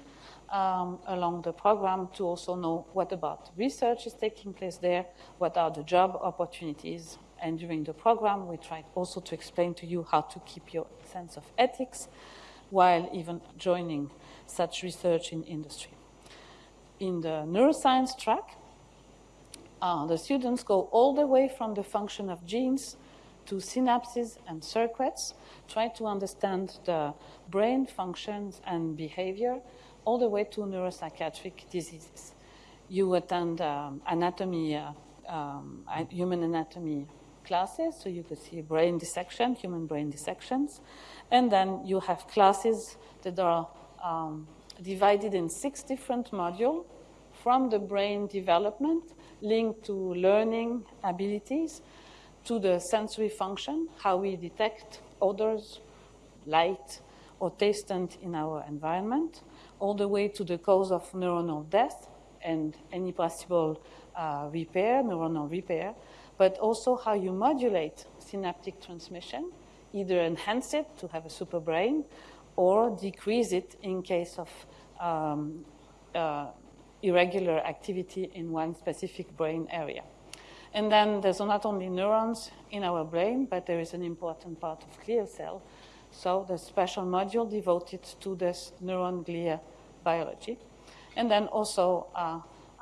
um, along the program to also know what about research is taking place there, what are the job opportunities. And during the program, we try also to explain to you how to keep your sense of ethics while even joining such research in industry. In the neuroscience track, uh, the students go all the way from the function of genes to synapses and circuits, try to understand the brain functions and behavior, all the way to neuropsychiatric diseases. You attend um, anatomy, uh, um, human anatomy classes, so you could see brain dissection, human brain dissections. And then you have classes that are um, divided in six different modules from the brain development linked to learning abilities to the sensory function, how we detect odors, light, or taste in our environment, all the way to the cause of neuronal death and any possible uh, repair, neuronal repair, but also how you modulate synaptic transmission, either enhance it to have a super brain or decrease it in case of um, uh, irregular activity in one specific brain area. And then there's not only neurons in our brain, but there is an important part of glial cell. So the special module devoted to this neuron glia biology. And then also uh,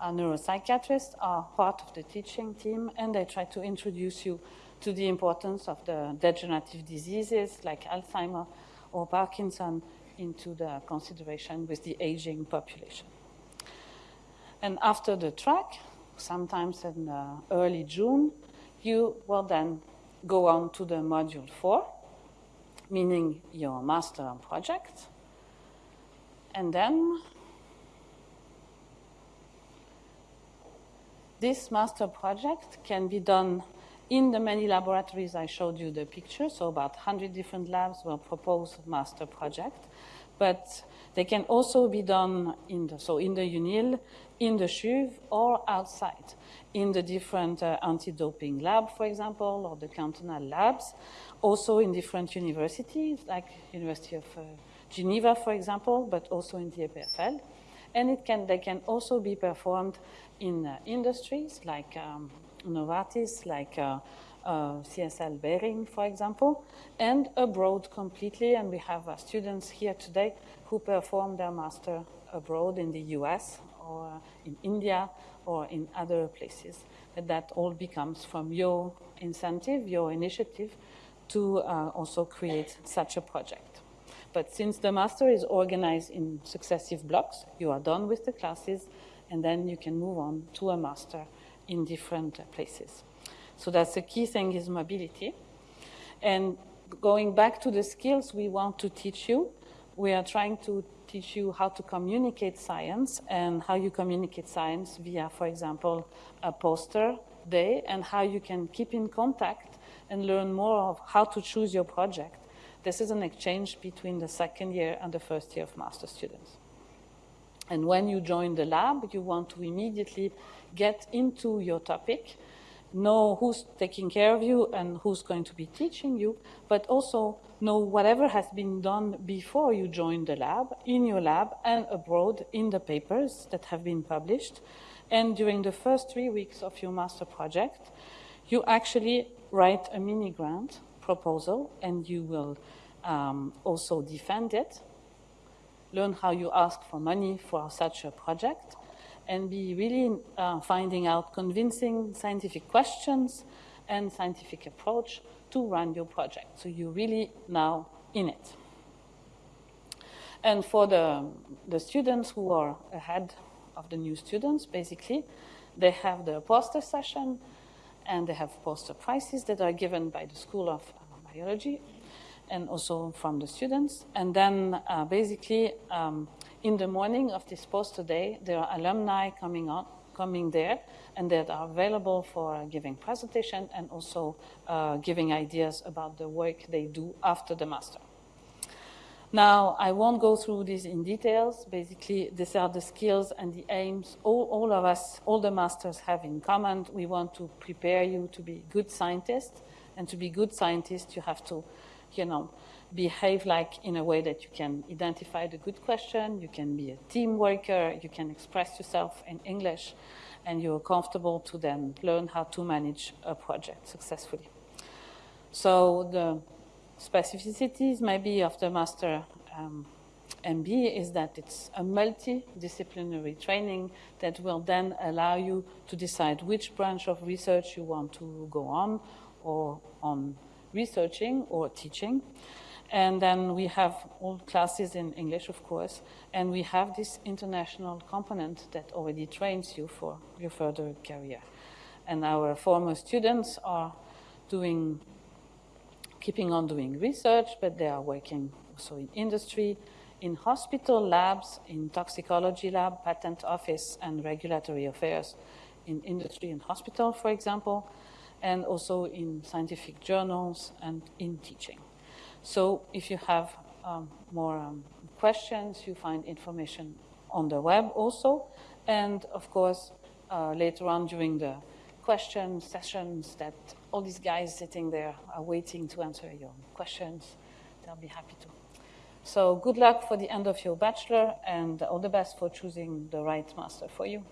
neuropsychiatrists are part of the teaching team, and they try to introduce you to the importance of the degenerative diseases like Alzheimer or Parkinson into the consideration with the aging population. And after the track, sometimes in uh, early June, you will then go on to the module four, meaning your master project. And then this master project can be done in the many laboratories I showed you the picture, so about 100 different labs will propose master project, but they can also be done in the, so in the UNIL, in the CHUV, or outside, in the different uh, anti-doping lab, for example, or the cantonal labs, also in different universities, like University of uh, Geneva, for example, but also in the EPFL. And it can, they can also be performed in uh, industries like um, Novartis, like uh, uh, CSL Behring, for example, and abroad completely. And we have uh, students here today who perform their master abroad in the US or in India or in other places. But that all becomes from your incentive, your initiative to uh, also create such a project. But since the master is organized in successive blocks, you are done with the classes, and then you can move on to a master in different places. So that's the key thing is mobility. And going back to the skills we want to teach you, we are trying to teach you how to communicate science and how you communicate science via, for example, a poster day and how you can keep in contact and learn more of how to choose your project. This is an exchange between the second year and the first year of master students. And when you join the lab, you want to immediately get into your topic, know who's taking care of you and who's going to be teaching you, but also know whatever has been done before you join the lab, in your lab and abroad in the papers that have been published. And during the first three weeks of your master project, you actually write a mini grant proposal and you will um, also defend it learn how you ask for money for such a project, and be really uh, finding out convincing scientific questions and scientific approach to run your project. So you're really now in it. And for the, the students who are ahead of the new students, basically, they have the poster session and they have poster prizes that are given by the School of Biology and also from the students. And then uh, basically um, in the morning of this poster day, there are alumni coming on, coming there and that are available for giving presentation and also uh, giving ideas about the work they do after the master. Now, I won't go through this in details. Basically, these are the skills and the aims all, all of us, all the masters have in common. We want to prepare you to be good scientists. And to be good scientists, you have to you know, behave like in a way that you can identify the good question, you can be a team worker, you can express yourself in English, and you're comfortable to then learn how to manage a project successfully. So the specificities maybe of the master um, MB is that it's a multidisciplinary training that will then allow you to decide which branch of research you want to go on or on researching or teaching. And then we have all classes in English, of course, and we have this international component that already trains you for your further career. And our former students are doing, keeping on doing research, but they are working also in industry, in hospital labs, in toxicology lab, patent office, and regulatory affairs in industry and hospital, for example and also in scientific journals and in teaching. So if you have um, more um, questions, you find information on the web also. And of course, uh, later on during the question sessions that all these guys sitting there are waiting to answer your questions. They'll be happy to. So good luck for the end of your bachelor and all the best for choosing the right master for you.